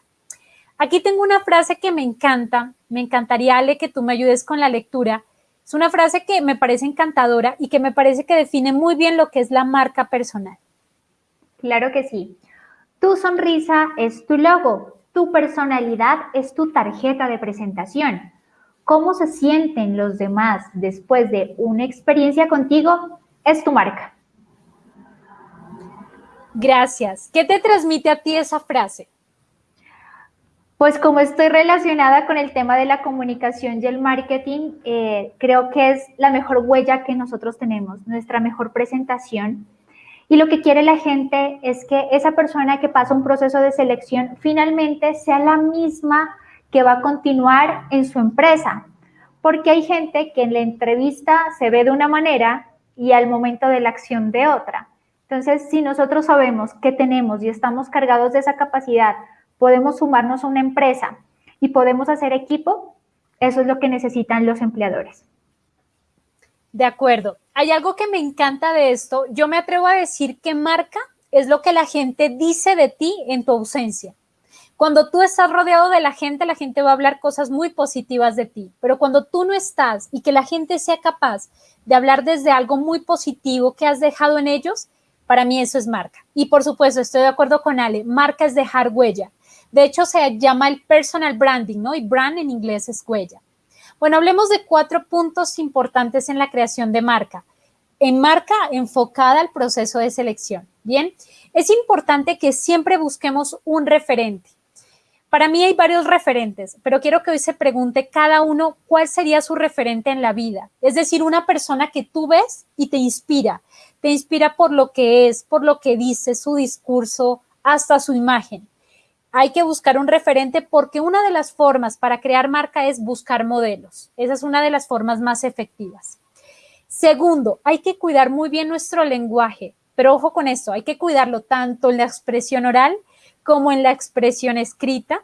Aquí tengo una frase que me encanta, me encantaría, Ale, que tú me ayudes con la lectura, es una frase que me parece encantadora y que me parece que define muy bien lo que es la marca personal. Claro que sí. Tu sonrisa es tu logo, tu personalidad es tu tarjeta de presentación. Cómo se sienten los demás después de una experiencia contigo es tu marca. Gracias. ¿Qué te transmite a ti esa frase? Pues como estoy relacionada con el tema de la comunicación y el marketing, eh, creo que es la mejor huella que nosotros tenemos, nuestra mejor presentación. Y lo que quiere la gente es que esa persona que pasa un proceso de selección finalmente sea la misma que va a continuar en su empresa. Porque hay gente que en la entrevista se ve de una manera y al momento de la acción de otra. Entonces, si nosotros sabemos que tenemos y estamos cargados de esa capacidad podemos sumarnos a una empresa y podemos hacer equipo, eso es lo que necesitan los empleadores. De acuerdo. Hay algo que me encanta de esto. Yo me atrevo a decir que marca es lo que la gente dice de ti en tu ausencia. Cuando tú estás rodeado de la gente, la gente va a hablar cosas muy positivas de ti, pero cuando tú no estás y que la gente sea capaz de hablar desde algo muy positivo que has dejado en ellos, para mí eso es marca. Y por supuesto, estoy de acuerdo con Ale, marca es dejar huella. De hecho, se llama el personal branding, ¿no? Y brand en inglés es huella. Bueno, hablemos de cuatro puntos importantes en la creación de marca. En marca enfocada al proceso de selección. Bien, es importante que siempre busquemos un referente. Para mí hay varios referentes, pero quiero que hoy se pregunte cada uno cuál sería su referente en la vida. Es decir, una persona que tú ves y te inspira. Te inspira por lo que es, por lo que dice, su discurso, hasta su imagen. Hay que buscar un referente porque una de las formas para crear marca es buscar modelos. Esa es una de las formas más efectivas. Segundo, hay que cuidar muy bien nuestro lenguaje, pero ojo con esto, hay que cuidarlo tanto en la expresión oral como en la expresión escrita.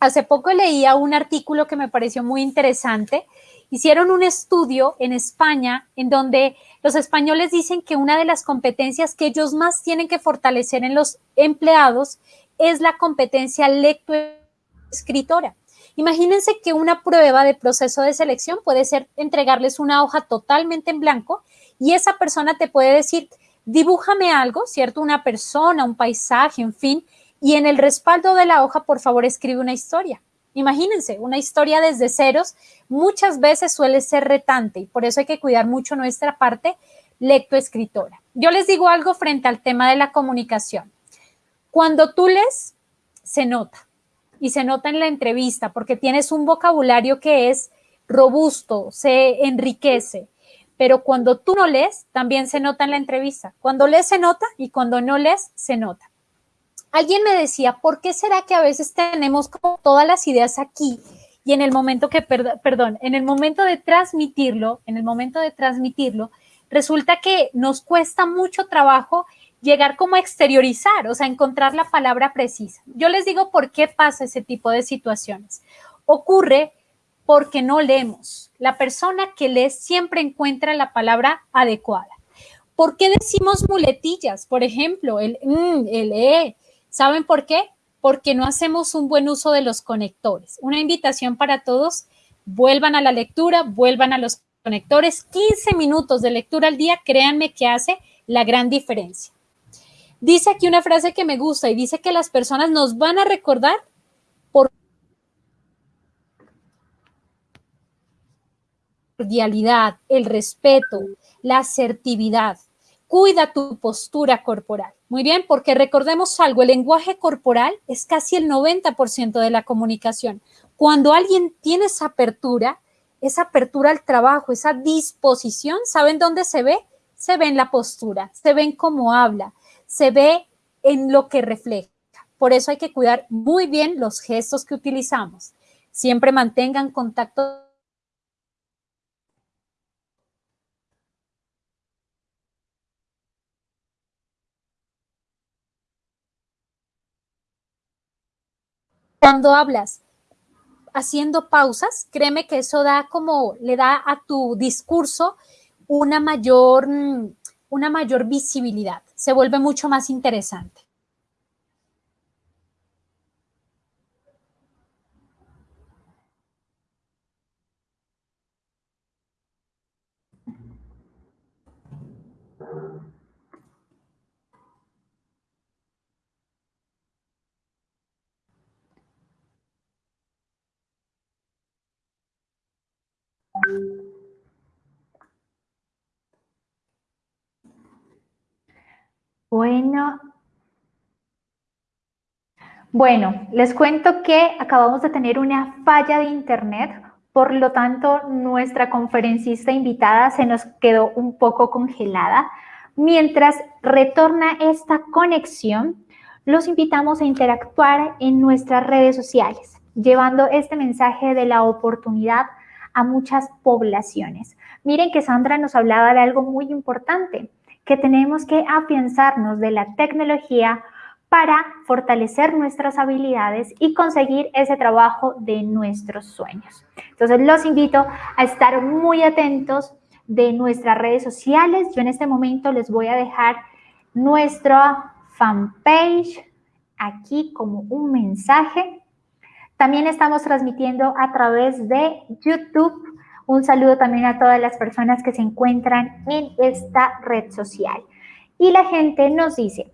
Hace poco leía un artículo que me pareció muy interesante. Hicieron un estudio en España en donde los españoles dicen que una de las competencias que ellos más tienen que fortalecer en los empleados es la competencia lectoescritora. Imagínense que una prueba de proceso de selección puede ser entregarles una hoja totalmente en blanco y esa persona te puede decir, dibújame algo, ¿cierto? Una persona, un paisaje, en fin, y en el respaldo de la hoja, por favor, escribe una historia. Imagínense, una historia desde ceros muchas veces suele ser retante y por eso hay que cuidar mucho nuestra parte lectoescritora. Yo les digo algo frente al tema de la comunicación. Cuando tú lees, se nota y se nota en la entrevista porque tienes un vocabulario que es robusto, se enriquece. Pero cuando tú no lees, también se nota en la entrevista. Cuando lees, se nota y cuando no lees, se nota. Alguien me decía, ¿por qué será que a veces tenemos todas las ideas aquí y en el momento que, perdón, en el momento de transmitirlo, en el momento de transmitirlo, resulta que nos cuesta mucho trabajo llegar como a exteriorizar, o sea, encontrar la palabra precisa. Yo les digo por qué pasa ese tipo de situaciones. Ocurre porque no leemos. La persona que lee siempre encuentra la palabra adecuada. ¿Por qué decimos muletillas? Por ejemplo, el mm, el e, ¿Saben por qué? Porque no hacemos un buen uso de los conectores. Una invitación para todos, vuelvan a la lectura, vuelvan a los conectores. 15 minutos de lectura al día, créanme que hace la gran diferencia. Dice aquí una frase que me gusta y dice que las personas nos van a recordar por cordialidad, el respeto, la asertividad. Cuida tu postura corporal. Muy bien, porque recordemos algo, el lenguaje corporal es casi el 90% de la comunicación. Cuando alguien tiene esa apertura, esa apertura al trabajo, esa disposición, ¿saben dónde se ve? Se ve en la postura, se ve en cómo habla, se ve en lo que refleja. Por eso hay que cuidar muy bien los gestos que utilizamos. Siempre mantengan contacto Cuando hablas haciendo pausas, créeme que eso da como, le da a tu discurso una mayor, mm, una mayor visibilidad. Se vuelve mucho más interesante. Bueno. Bueno, les cuento que acabamos de tener una falla de internet, por lo tanto nuestra conferencista invitada se nos quedó un poco congelada. Mientras retorna esta conexión, los invitamos a interactuar en nuestras redes sociales, llevando este mensaje de la oportunidad a muchas poblaciones. Miren que Sandra nos hablaba de algo muy importante, que tenemos que afianzarnos de la tecnología para fortalecer nuestras habilidades y conseguir ese trabajo de nuestros sueños. Entonces los invito a estar muy atentos de nuestras redes sociales. Yo en este momento les voy a dejar nuestra fanpage aquí como un mensaje también estamos transmitiendo a través de YouTube. Un saludo también a todas las personas que se encuentran en esta red social. Y la gente nos dice,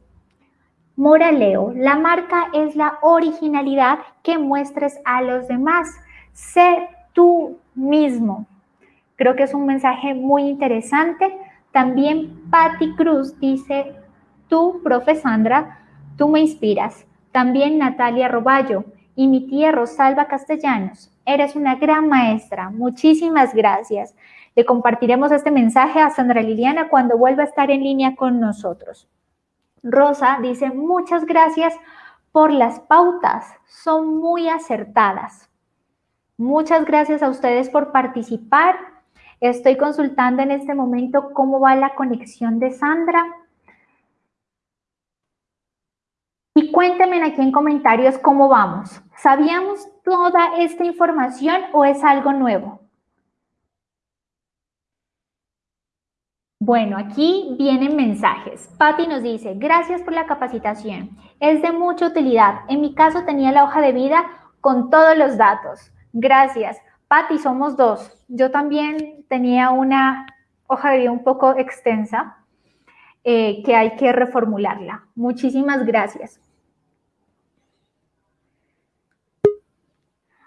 Moraleo, la marca es la originalidad que muestres a los demás. Sé tú mismo. Creo que es un mensaje muy interesante. También Patti Cruz dice, tú, profe Sandra, tú me inspiras. También Natalia Roballo, Y mi tía Rosalba Castellanos, eres una gran maestra. Muchísimas gracias. Le compartiremos este mensaje a Sandra Liliana cuando vuelva a estar en línea con nosotros. Rosa dice, muchas gracias por las pautas, son muy acertadas. Muchas gracias a ustedes por participar. Estoy consultando en este momento cómo va la conexión de Sandra. Y cuéntenme aquí en comentarios cómo vamos. ¿Sabíamos toda esta información o es algo nuevo? Bueno, aquí vienen mensajes. Patti nos dice, gracias por la capacitación. Es de mucha utilidad. En mi caso tenía la hoja de vida con todos los datos. Gracias. Patti, somos dos. Yo también tenía una hoja de vida un poco extensa eh, que hay que reformularla. Muchísimas gracias.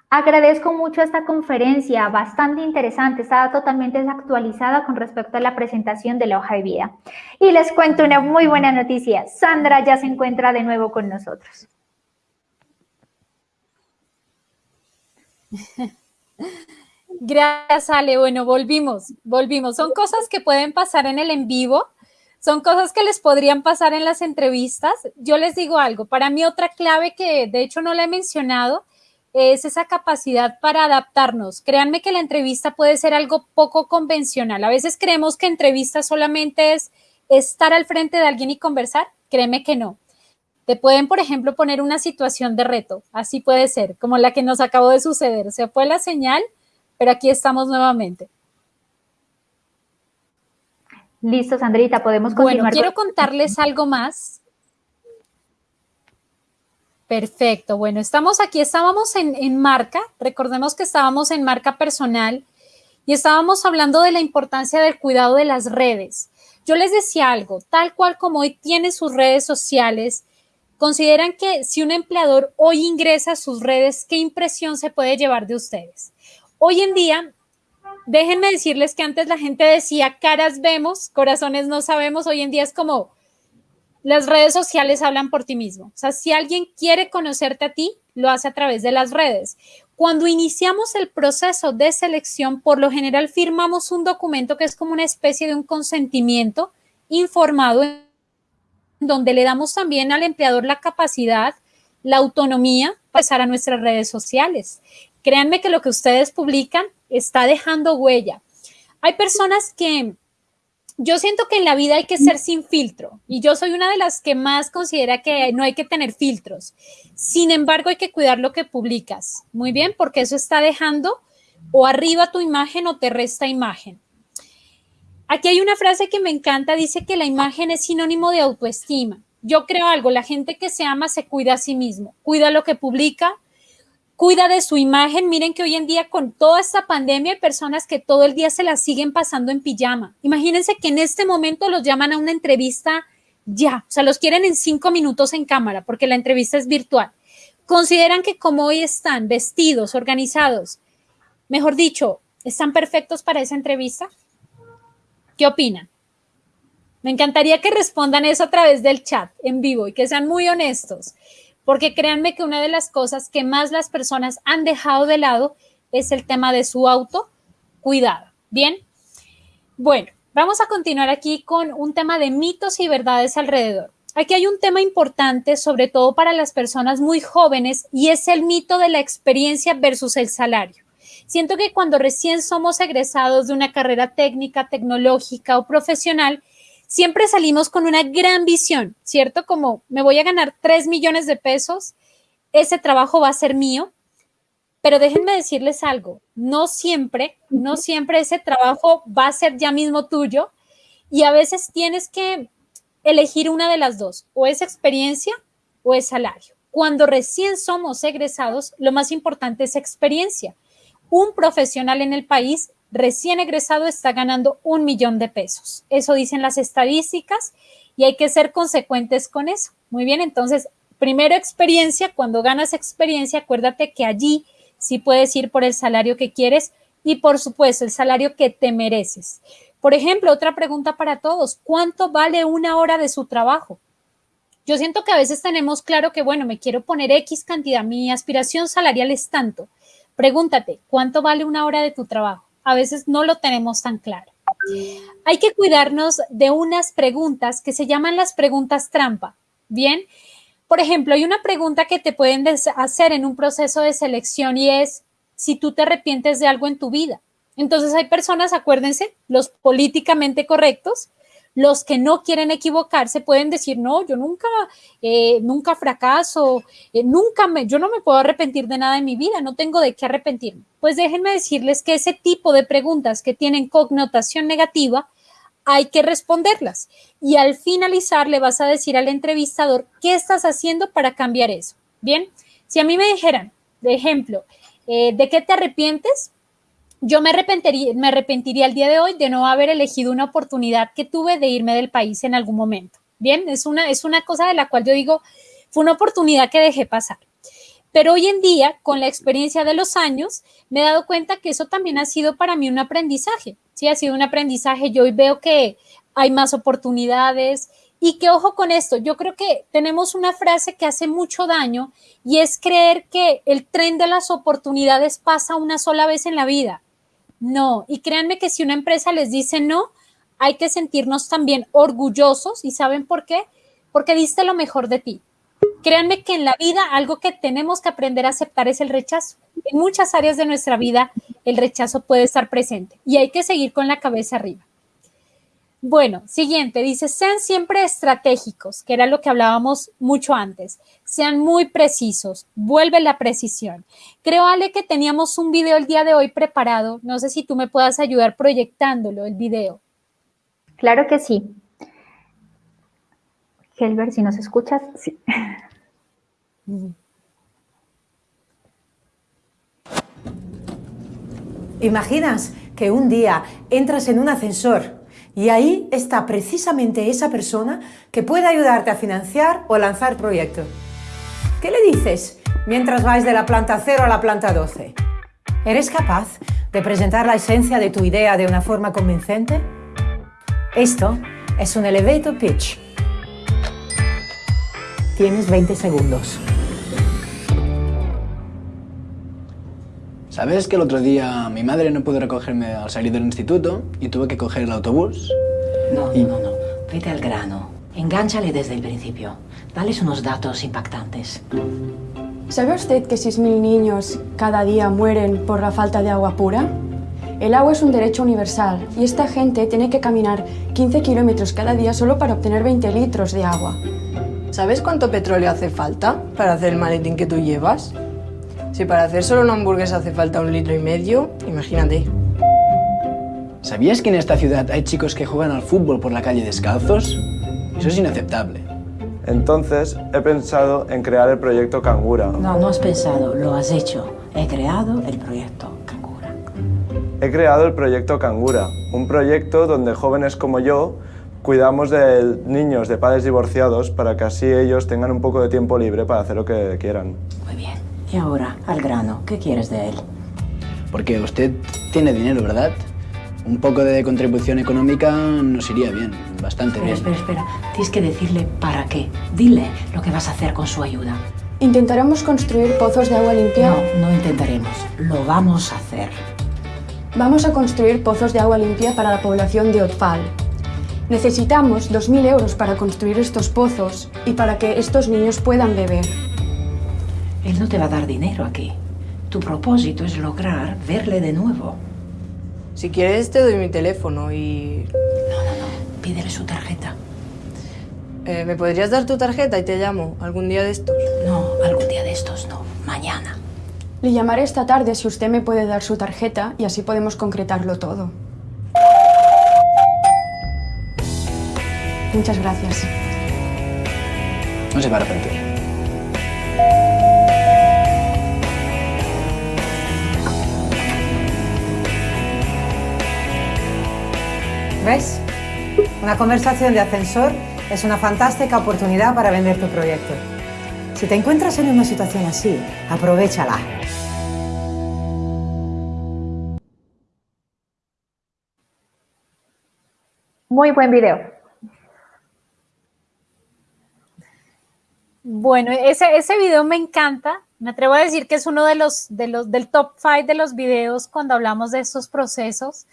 Agradezco mucho esta conferencia, bastante interesante, estaba totalmente desactualizada con respecto a la presentación de la hoja de vida. Y les cuento una muy buena noticia, Sandra ya se encuentra de nuevo con nosotros. Gracias, Ale. Bueno, volvimos, volvimos. Son cosas que pueden pasar en el en vivo, son cosas que les podrían pasar en las entrevistas. Yo les digo algo, para mí otra clave que de hecho no la he mencionado es esa capacidad para adaptarnos. Créanme que la entrevista puede ser algo poco convencional. A veces creemos que entrevista solamente es estar al frente de alguien y conversar. Créeme que no. Te pueden, por ejemplo, poner una situación de reto. Así puede ser, como la que nos acabó de suceder. Se fue la señal, pero aquí estamos nuevamente. Listo, Sandrita, podemos continuar. Bueno, quiero contarles algo más Perfecto. Bueno, estamos aquí, estábamos en, marca, recordemos que estábamos en marca personal y estábamos hablando de la importancia del cuidado de las redes. Yo les decía algo, tal cual como hoy tiene sus redes sociales, consideran que si un empleador hoy ingresa a sus redes, ¿qué impresión se puede llevar de ustedes? Hoy en día, déjenme decirles que antes la gente decía caras vemos, corazones no sabemos, hoy en día es como las redes sociales hablan por ti mismo. O sea, si alguien quiere conocerte a ti, lo hace a través de las redes. Cuando iniciamos el proceso de selección, por lo general firmamos un documento que es como una especie de un consentimiento informado, donde le damos también al empleador la capacidad, la autonomía para pasar a nuestras redes sociales. Créanme que lo que ustedes publican está dejando huella. Hay personas que yo siento que en la vida hay que ser sin filtro y yo soy una de las que más considera que no hay que tener filtros. Sin embargo, hay que cuidar lo que publicas. Muy bien, porque eso está dejando o arriba tu imagen o te resta imagen. Aquí hay una frase que me encanta, dice que la imagen es sinónimo de autoestima. Yo creo algo, la gente que se ama se cuida a sí mismo, cuida lo que publica, cuida de su imagen. Miren que hoy en día con toda esta pandemia hay personas que todo el día se la siguen pasando en pijama. Imagínense que en este momento los llaman a una entrevista ya, o sea, los quieren en cinco minutos en cámara porque la entrevista es virtual. Consideran que como hoy están vestidos, organizados, mejor dicho, están perfectos para esa entrevista. ¿Qué opinan? Me encantaría que respondan eso a través del chat en vivo y que sean muy honestos porque créanme que una de las cosas que más las personas han dejado de lado es el tema de su autocuidado. Bien, bueno, vamos a continuar aquí con un tema de mitos y verdades alrededor. Aquí hay un tema importante, sobre todo para las personas muy jóvenes, y es el mito de la experiencia versus el salario. Siento que cuando recién somos egresados de una carrera técnica, tecnológica o profesional, siempre salimos con una gran visión, ¿cierto? Como me voy a ganar 3 millones de pesos, ese trabajo va a ser mío, pero déjenme decirles algo, no siempre, no siempre ese trabajo va a ser ya mismo tuyo y a veces tienes que elegir una de las dos, o es experiencia o es salario. Cuando recién somos egresados, lo más importante es experiencia. Un profesional en el país recién egresado está ganando un millón de pesos. Eso dicen las estadísticas y hay que ser consecuentes con eso. Muy bien, entonces, primero experiencia, cuando ganas experiencia, acuérdate que allí sí puedes ir por el salario que quieres y por supuesto el salario que te mereces. Por ejemplo, otra pregunta para todos, ¿cuánto vale una hora de su trabajo? Yo siento que a veces tenemos claro que, bueno, me quiero poner X cantidad, mi aspiración salarial es tanto. Pregúntate, ¿cuánto vale una hora de tu trabajo? A veces no lo tenemos tan claro. Hay que cuidarnos de unas preguntas que se llaman las preguntas trampa. Bien, por ejemplo, hay una pregunta que te pueden hacer en un proceso de selección y es si tú te arrepientes de algo en tu vida. Entonces hay personas, acuérdense, los políticamente correctos, los que no quieren equivocarse pueden decir, no, yo nunca, eh, nunca fracaso, eh, nunca me, yo no me puedo arrepentir de nada en mi vida, no tengo de qué arrepentirme. Pues déjenme decirles que ese tipo de preguntas que tienen connotación negativa, hay que responderlas. Y al finalizar le vas a decir al entrevistador, ¿qué estás haciendo para cambiar eso? Bien, si a mí me dijeran, de ejemplo, eh, ¿de qué te arrepientes? Yo me arrepentiría, me el día de hoy de no haber elegido una oportunidad que tuve de irme del país en algún momento. Bien, es una, es una cosa de la cual yo digo, fue una oportunidad que dejé pasar. Pero hoy en día, con la experiencia de los años, me he dado cuenta que eso también ha sido para mí un aprendizaje. Sí, ha sido un aprendizaje. Yo hoy veo que hay más oportunidades y que ojo con esto. Yo creo que tenemos una frase que hace mucho daño y es creer que el tren de las oportunidades pasa una sola vez en la vida. No, y créanme que si una empresa les dice no, hay que sentirnos también orgullosos y ¿saben por qué? Porque diste lo mejor de ti. Créanme que en la vida algo que tenemos que aprender a aceptar es el rechazo. En muchas áreas de nuestra vida el rechazo puede estar presente y hay que seguir con la cabeza arriba. Bueno, siguiente, dice, sean siempre estratégicos, que era lo que hablábamos mucho antes. Sean muy precisos, vuelve la precisión. Creo, Ale, que teníamos un video el día de hoy preparado. No sé si tú me puedas ayudar proyectándolo, el video. Claro que sí. Helber, si nos escuchas, sí. ¿Imaginas que un día entras en un ascensor y ahí está precisamente esa persona que puede ayudarte a financiar o lanzar proyectos. ¿Qué le dices mientras vais de la planta 0 a la planta 12? ¿Eres capaz de presentar la esencia de tu idea de una forma convincente? Esto es un elevator pitch. Tienes 20 segundos. ¿Sabes que el otro día mi madre no pudo recogerme al salir del instituto y tuve que coger el autobús? No, no, no. Vete al grano. Engánchale desde el principio. Dales unos datos impactantes. ¿Sabe usted que 6.000 niños cada día mueren por la falta de agua pura? El agua es un derecho universal y esta gente tiene que caminar 15 kilómetros cada día solo para obtener 20 litros de agua. ¿Sabes cuánto petróleo hace falta para hacer el maletín que tú llevas? Si para hacer solo una hamburguesa hace falta un litro y medio, imagínate. ¿Sabías que en esta ciudad hay chicos que juegan al fútbol por la calle descalzos? Eso es inaceptable. Entonces, he pensado en crear el proyecto Cangura. No, no has pensado, lo has hecho. He creado el proyecto Cangura. He creado el proyecto Cangura, un proyecto donde jóvenes como yo cuidamos de niños de padres divorciados para que así ellos tengan un poco de tiempo libre para hacer lo que quieran. Muy bien. Y ahora, al grano, ¿qué quieres de él? Porque usted tiene dinero, ¿verdad? Un poco de contribución económica nos iría bien, bastante bien. Espera, espera, tienes que decirle para qué. Dile lo que vas a hacer con su ayuda. ¿Intentaremos construir pozos de agua limpia? No, no intentaremos, lo vamos a hacer. Vamos a construir pozos de agua limpia para la población de Otfal. Necesitamos 2.000 euros para construir estos pozos y para que estos niños puedan beber. Él no te va a dar dinero aquí. Tu propósito es lograr verle de nuevo. Si quieres te doy mi teléfono y... No, no, no. Pídele su tarjeta. Eh, ¿Me podrías dar tu tarjeta y te llamo algún día de estos? No, algún día de estos no. Mañana. Le llamaré esta tarde si usted me puede dar su tarjeta y así podemos concretarlo todo. Muchas gracias. No se va a arrepentir. ¿Ves? Una conversación de ascensor es una fantástica oportunidad para vender tu proyecto. Si te encuentras en una situación así, aprovechala. Muy buen video. Bueno, ese, ese video me encanta. Me atrevo a decir que es uno de los, de los del top five de los videos cuando hablamos de estos procesos,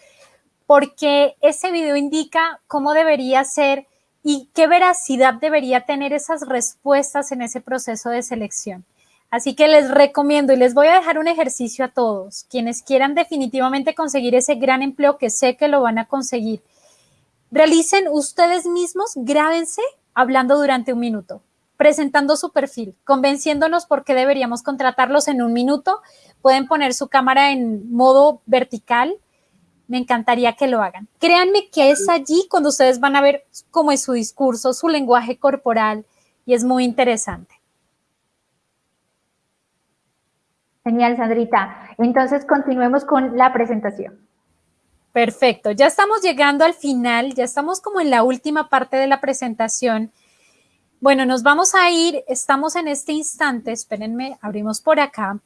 porque ese video indica cómo debería ser y qué veracidad debería tener esas respuestas en ese proceso de selección. Así que les recomiendo y les voy a dejar un ejercicio a todos, quienes quieran definitivamente conseguir ese gran empleo que sé que lo van a conseguir. Realicen ustedes mismos, grábense hablando durante un minuto presentando su perfil, convenciéndonos por qué deberíamos contratarlos en un minuto. Pueden poner su cámara en modo vertical. Me encantaría que lo hagan. Créanme que es allí cuando ustedes van a ver cómo es su discurso, su lenguaje corporal y es muy interesante. Genial, Sandrita. Entonces, continuemos con la presentación. Perfecto. Ya estamos llegando al final, ya estamos como en la última parte de la presentación. Bueno, nos vamos a ir, estamos en este instante, espérenme, abrimos por acá.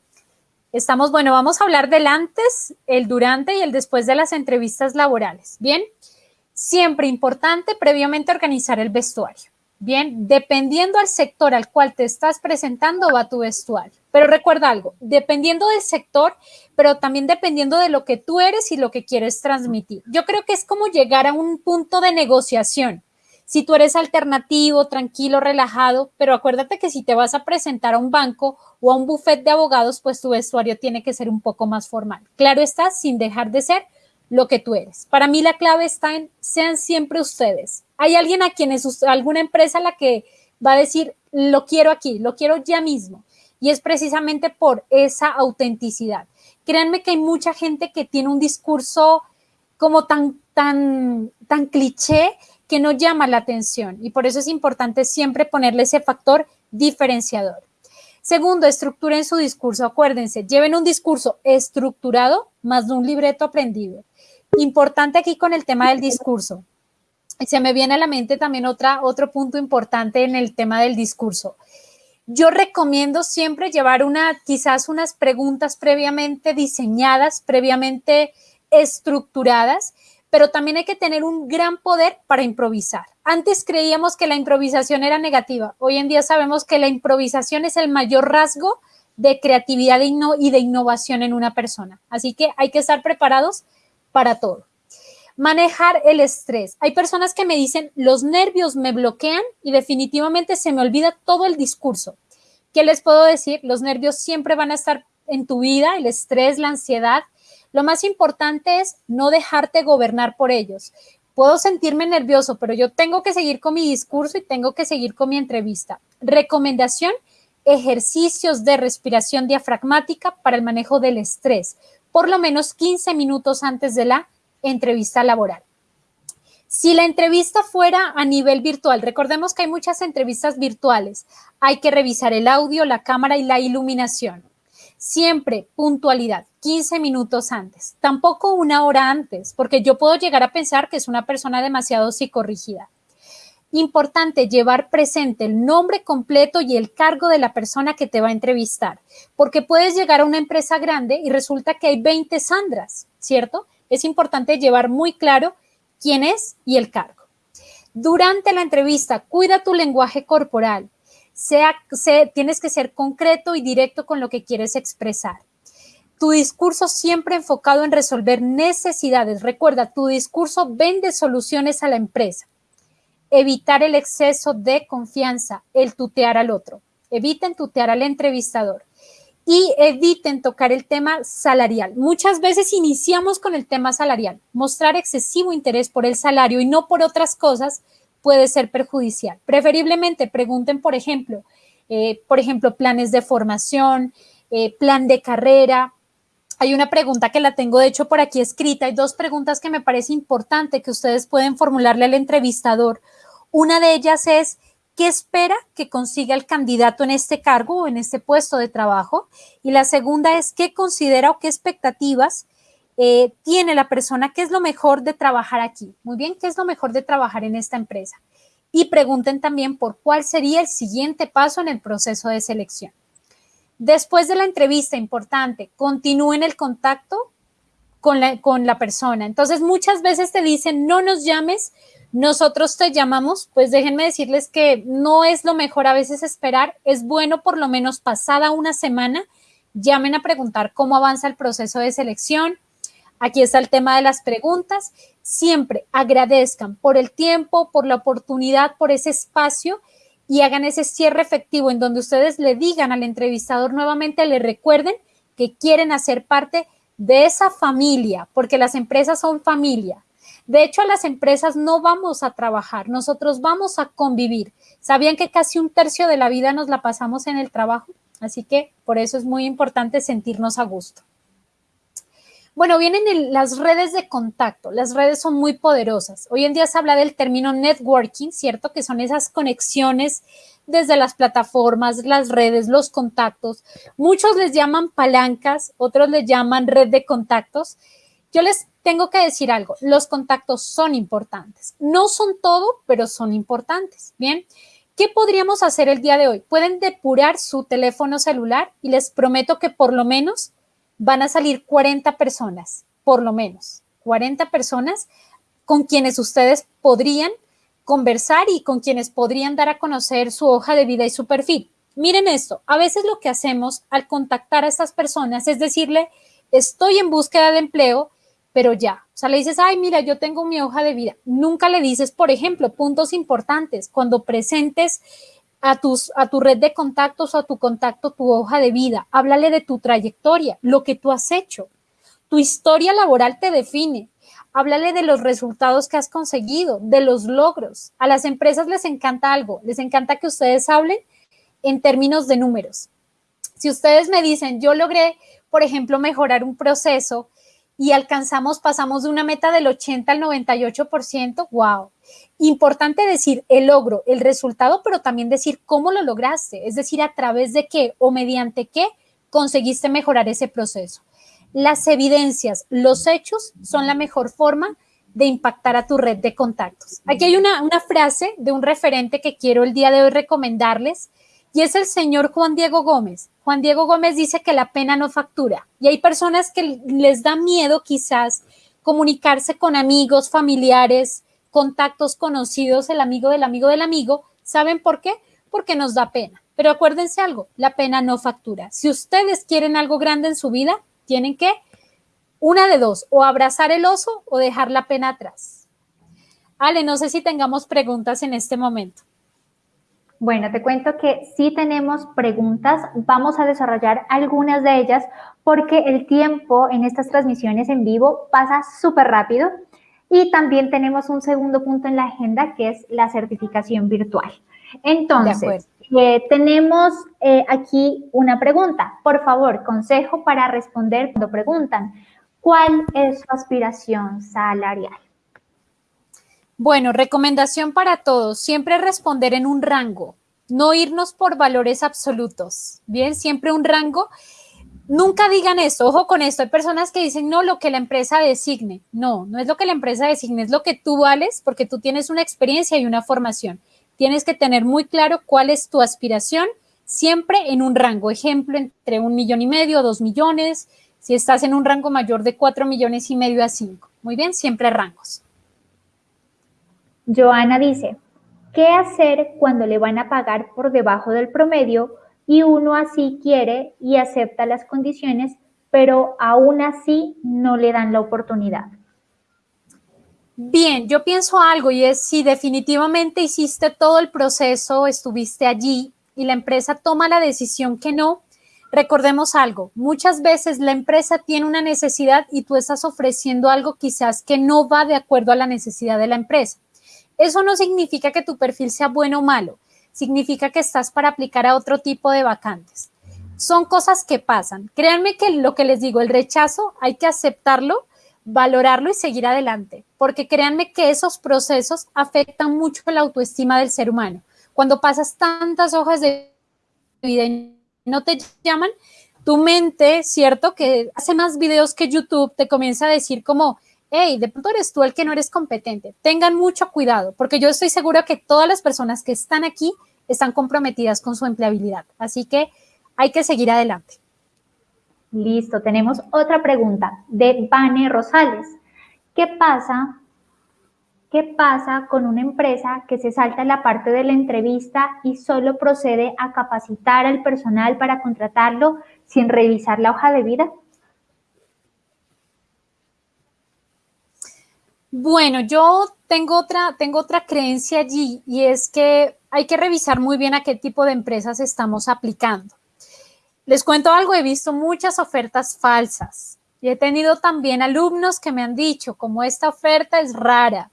Estamos, bueno, vamos a hablar del antes, el durante y el después de las entrevistas laborales. Bien, siempre importante previamente organizar el vestuario. Bien, dependiendo al sector al cual te estás presentando va tu vestuario. Pero recuerda algo, dependiendo del sector, pero también dependiendo de lo que tú eres y lo que quieres transmitir. Yo creo que es como llegar a un punto de negociación. Si tú eres alternativo, tranquilo, relajado, pero acuérdate que si te vas a presentar a un banco o a un buffet de abogados, pues tu vestuario tiene que ser un poco más formal. Claro está, sin dejar de ser lo que tú eres. Para mí la clave está en sean siempre ustedes. Hay alguien a quienes, alguna empresa a la que va a decir, lo quiero aquí, lo quiero ya mismo. Y es precisamente por esa autenticidad. Créanme que hay mucha gente que tiene un discurso como tan, tan, tan cliché que no llama la atención y por eso es importante siempre ponerle ese factor diferenciador. Segundo, estructuren su discurso. Acuérdense, lleven un discurso estructurado más de un libreto aprendido. Importante aquí con el tema del discurso. Se me viene a la mente también otra, otro punto importante en el tema del discurso. Yo recomiendo siempre llevar una, quizás unas preguntas previamente diseñadas, previamente estructuradas, pero también hay que tener un gran poder para improvisar. Antes creíamos que la improvisación era negativa, hoy en día sabemos que la improvisación es el mayor rasgo de creatividad y de innovación en una persona. Así que hay que estar preparados para todo. Manejar el estrés. Hay personas que me dicen, los nervios me bloquean y definitivamente se me olvida todo el discurso. ¿Qué les puedo decir? Los nervios siempre van a estar en tu vida, el estrés, la ansiedad, lo más importante es no dejarte gobernar por ellos. Puedo sentirme nervioso, pero yo tengo que seguir con mi discurso y tengo que seguir con mi entrevista. Recomendación, ejercicios de respiración diafragmática para el manejo del estrés, por lo menos 15 minutos antes de la entrevista laboral. Si la entrevista fuera a nivel virtual, recordemos que hay muchas entrevistas virtuales, hay que revisar el audio, la cámara y la iluminación. Siempre puntualidad, 15 minutos antes, tampoco una hora antes, porque yo puedo llegar a pensar que es una persona demasiado psicorrígida. Importante llevar presente el nombre completo y el cargo de la persona que te va a entrevistar, porque puedes llegar a una empresa grande y resulta que hay 20 Sandras, ¿cierto? Es importante llevar muy claro quién es y el cargo. Durante la entrevista, cuida tu lenguaje corporal, sea, tienes que ser concreto y directo con lo que quieres expresar. Tu discurso siempre enfocado en resolver necesidades. Recuerda, tu discurso vende soluciones a la empresa. Evitar el exceso de confianza, el tutear al otro. Eviten tutear al entrevistador y eviten tocar el tema salarial. Muchas veces iniciamos con el tema salarial. Mostrar excesivo interés por el salario y no por otras cosas puede ser perjudicial. Preferiblemente pregunten, por ejemplo, eh, por ejemplo, planes de formación, eh, plan de carrera. Hay una pregunta que la tengo de hecho por aquí escrita. Hay dos preguntas que me parece importante que ustedes pueden formularle al entrevistador. Una de ellas es, ¿qué espera que consiga el candidato en este cargo o en este puesto de trabajo? Y la segunda es, ¿qué considera o qué expectativas eh, tiene la persona, qué es lo mejor de trabajar aquí. Muy bien, qué es lo mejor de trabajar en esta empresa. Y pregunten también por cuál sería el siguiente paso en el proceso de selección. Después de la entrevista, importante, continúen el contacto con la, con la persona. Entonces, muchas veces te dicen, no nos llames, nosotros te llamamos, pues déjenme decirles que no es lo mejor a veces esperar, es bueno por lo menos pasada una semana, llamen a preguntar cómo avanza el proceso de selección. Aquí está el tema de las preguntas. Siempre agradezcan por el tiempo, por la oportunidad, por ese espacio y hagan ese cierre efectivo en donde ustedes le digan al entrevistador nuevamente, le recuerden que quieren hacer parte de esa familia, porque las empresas son familia. De hecho, a las empresas no vamos a trabajar, nosotros vamos a convivir. ¿Sabían que casi un tercio de la vida nos la pasamos en el trabajo? Así que por eso es muy importante sentirnos a gusto. Bueno, vienen las redes de contacto. Las redes son muy poderosas. Hoy en día se habla del término networking, ¿cierto? Que son esas conexiones desde las plataformas, las redes, los contactos. Muchos les llaman palancas, otros les llaman red de contactos. Yo les tengo que decir algo, los contactos son importantes. No son todo, pero son importantes. Bien, ¿qué podríamos hacer el día de hoy? Pueden depurar su teléfono celular y les prometo que por lo menos van a salir 40 personas, por lo menos, 40 personas con quienes ustedes podrían conversar y con quienes podrían dar a conocer su hoja de vida y su perfil. Miren esto, a veces lo que hacemos al contactar a estas personas es decirle, estoy en búsqueda de empleo, pero ya, o sea, le dices, ay, mira, yo tengo mi hoja de vida. Nunca le dices, por ejemplo, puntos importantes, cuando presentes a, a tu red de contactos a tu contacto tu hoja de vida. Háblale de tu trayectoria, lo que tú has hecho. Tu historia laboral te define. Háblale de los resultados que has conseguido, de los logros. A las empresas les encanta algo, les encanta que ustedes hablen en términos de números. Si ustedes me dicen, yo logré, por ejemplo, mejorar un proceso y alcanzamos, pasamos de una meta del 80 al 98%, wow. Importante decir el logro, el resultado, pero también decir cómo lo lograste, es decir, a través de qué o mediante qué conseguiste mejorar ese proceso. Las evidencias, los hechos son la mejor forma de impactar a tu red de contactos. Aquí hay una, una frase de un referente que quiero el día de hoy recomendarles y es el señor Juan Diego Gómez. Juan Diego Gómez dice que la pena no factura y hay personas que les da miedo quizás comunicarse con amigos, familiares, contactos conocidos, el amigo del amigo del amigo. ¿Saben por qué? Porque nos da pena. Pero acuérdense algo, la pena no factura. Si ustedes quieren algo grande en su vida, tienen que, una de dos, o abrazar el oso o dejar la pena atrás. Ale, no sé si tengamos preguntas en este momento. Bueno, te cuento que sí tenemos preguntas, vamos a desarrollar algunas de ellas porque el tiempo en estas transmisiones en vivo pasa súper rápido y también tenemos un segundo punto en la agenda que es la certificación virtual. Entonces, eh, tenemos eh, aquí una pregunta. Por favor, consejo para responder cuando preguntan, ¿cuál es su aspiración salarial? Bueno, recomendación para todos, siempre responder en un rango, no irnos por valores absolutos, bien, siempre un rango. Nunca digan esto, ojo con esto, hay personas que dicen, no, lo que la empresa designe. No, no es lo que la empresa designe, es lo que tú vales porque tú tienes una experiencia y una formación. Tienes que tener muy claro cuál es tu aspiración, siempre en un rango, ejemplo, entre un millón y medio, dos millones, si estás en un rango mayor de cuatro millones y medio a cinco. Muy bien, siempre rangos. Joana dice, ¿qué hacer cuando le van a pagar por debajo del promedio y uno así quiere y acepta las condiciones, pero aún así no le dan la oportunidad? Bien, yo pienso algo y es si definitivamente hiciste todo el proceso, estuviste allí y la empresa toma la decisión que no, recordemos algo, muchas veces la empresa tiene una necesidad y tú estás ofreciendo algo quizás que no va de acuerdo a la necesidad de la empresa. Eso no significa que tu perfil sea bueno o malo, significa que estás para aplicar a otro tipo de vacantes. Son cosas que pasan. Créanme que lo que les digo, el rechazo hay que aceptarlo, valorarlo y seguir adelante, porque créanme que esos procesos afectan mucho la autoestima del ser humano. Cuando pasas tantas hojas de vida y no te llaman, tu mente, ¿cierto? Que hace más videos que YouTube, te comienza a decir como, hey, de pronto eres tú el que no eres competente. Tengan mucho cuidado, porque yo estoy segura que todas las personas que están aquí están comprometidas con su empleabilidad. Así que hay que seguir adelante. Listo, tenemos otra pregunta de Vane Rosales. ¿Qué pasa? ¿Qué pasa con una empresa que se salta la parte de la entrevista y solo procede a capacitar al personal para contratarlo sin revisar la hoja de vida? Bueno, yo tengo otra, tengo otra creencia allí y es que hay que revisar muy bien a qué tipo de empresas estamos aplicando. Les cuento algo, he visto muchas ofertas falsas y he tenido también alumnos que me han dicho, como esta oferta es rara,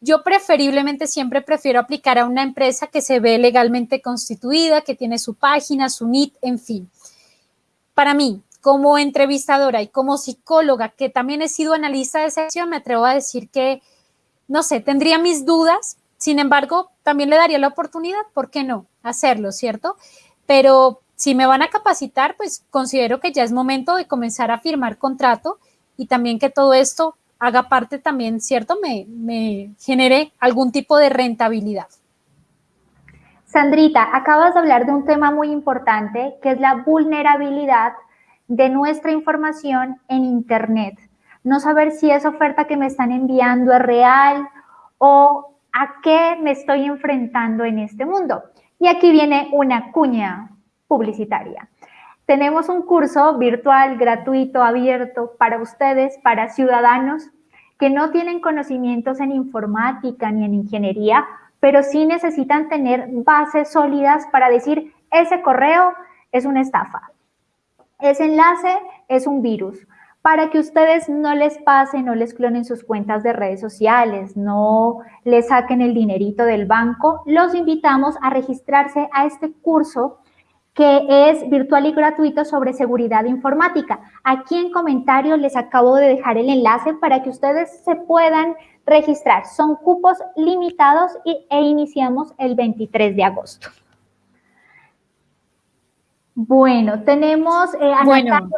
yo preferiblemente siempre prefiero aplicar a una empresa que se ve legalmente constituida, que tiene su página, su NIT, en fin. Para mí, como entrevistadora y como psicóloga, que también he sido analista de sección, me atrevo a decir que, no sé, tendría mis dudas, sin embargo, también le daría la oportunidad, ¿por qué no? Hacerlo, ¿cierto? Pero si me van a capacitar, pues considero que ya es momento de comenzar a firmar contrato y también que todo esto haga parte también, ¿cierto? Me, me genere algún tipo de rentabilidad. Sandrita, acabas de hablar de un tema muy importante, que es la vulnerabilidad de nuestra información en Internet. No saber si esa oferta que me están enviando es real o a qué me estoy enfrentando en este mundo. Y aquí viene una cuña publicitaria. Tenemos un curso virtual, gratuito, abierto para ustedes, para ciudadanos que no tienen conocimientos en informática ni en ingeniería, pero sí necesitan tener bases sólidas para decir, ese correo es una estafa, ese enlace es un virus, para que ustedes no les pasen, no les clonen sus cuentas de redes sociales, no les saquen el dinerito del banco, los invitamos a registrarse a este curso que es virtual y gratuito sobre seguridad informática. Aquí en comentarios les acabo de dejar el enlace para que ustedes se puedan registrar. Son cupos limitados e iniciamos el 23 de agosto. Bueno, tenemos eh, a bueno.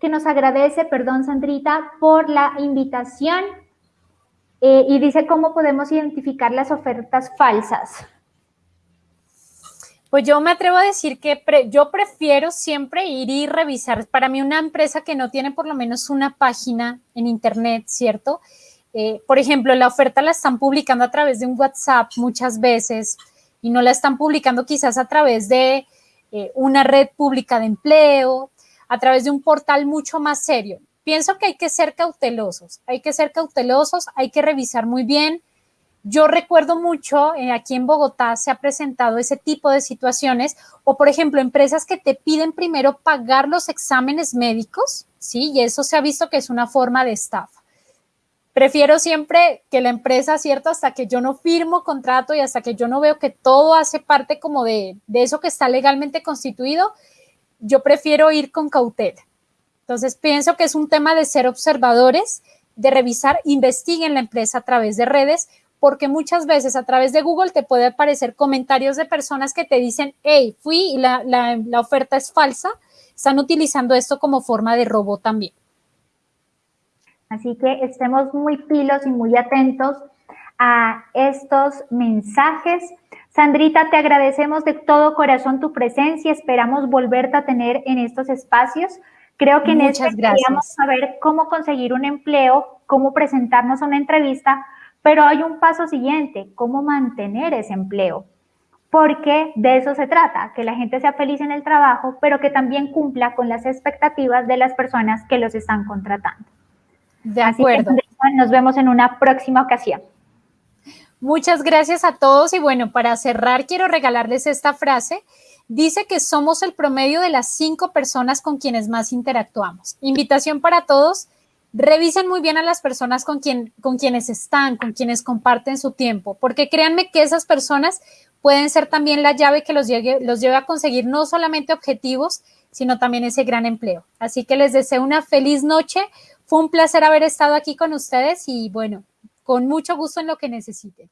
que nos agradece, perdón Sandrita, por la invitación eh, y dice cómo podemos identificar las ofertas falsas. Pues yo me atrevo a decir que yo prefiero siempre ir y revisar. Para mí una empresa que no tiene por lo menos una página en internet, ¿cierto? Eh, por ejemplo, la oferta la están publicando a través de un WhatsApp muchas veces y no la están publicando quizás a través de eh, una red pública de empleo, a través de un portal mucho más serio. Pienso que hay que ser cautelosos, hay que ser cautelosos, hay que revisar muy bien yo recuerdo mucho, eh, aquí en Bogotá se ha presentado ese tipo de situaciones, o por ejemplo, empresas que te piden primero pagar los exámenes médicos, ¿sí? Y eso se ha visto que es una forma de estafa. Prefiero siempre que la empresa, ¿cierto? Hasta que yo no firmo contrato y hasta que yo no veo que todo hace parte como de, de eso que está legalmente constituido, yo prefiero ir con cautela. Entonces, pienso que es un tema de ser observadores, de revisar, investiguen la empresa a través de redes porque muchas veces a través de Google te puede aparecer comentarios de personas que te dicen, hey, fui y la, la, oferta es falsa. Están utilizando esto como forma de robo también. Así que estemos muy pilos y muy atentos a estos mensajes. Sandrita, te agradecemos de todo corazón tu presencia. Esperamos volverte a tener en estos espacios. Creo que en este queríamos saber cómo conseguir un empleo, cómo presentarnos a una entrevista, pero hay un paso siguiente, cómo mantener ese empleo. Porque de eso se trata, que la gente sea feliz en el trabajo, pero que también cumpla con las expectativas de las personas que los están contratando. De acuerdo. nos vemos en una próxima ocasión. Muchas gracias a todos y bueno, para cerrar quiero regalarles esta frase. Dice que somos el promedio de las cinco personas con quienes más interactuamos. Invitación para todos revisen muy bien a las personas con, quien, con quienes están, con quienes comparten su tiempo, porque créanme que esas personas pueden ser también la llave que los lleve, los lleve a conseguir no solamente objetivos, sino también ese gran empleo. Así que les deseo una feliz noche. Fue un placer haber estado aquí con ustedes y bueno, con mucho gusto en lo que necesiten.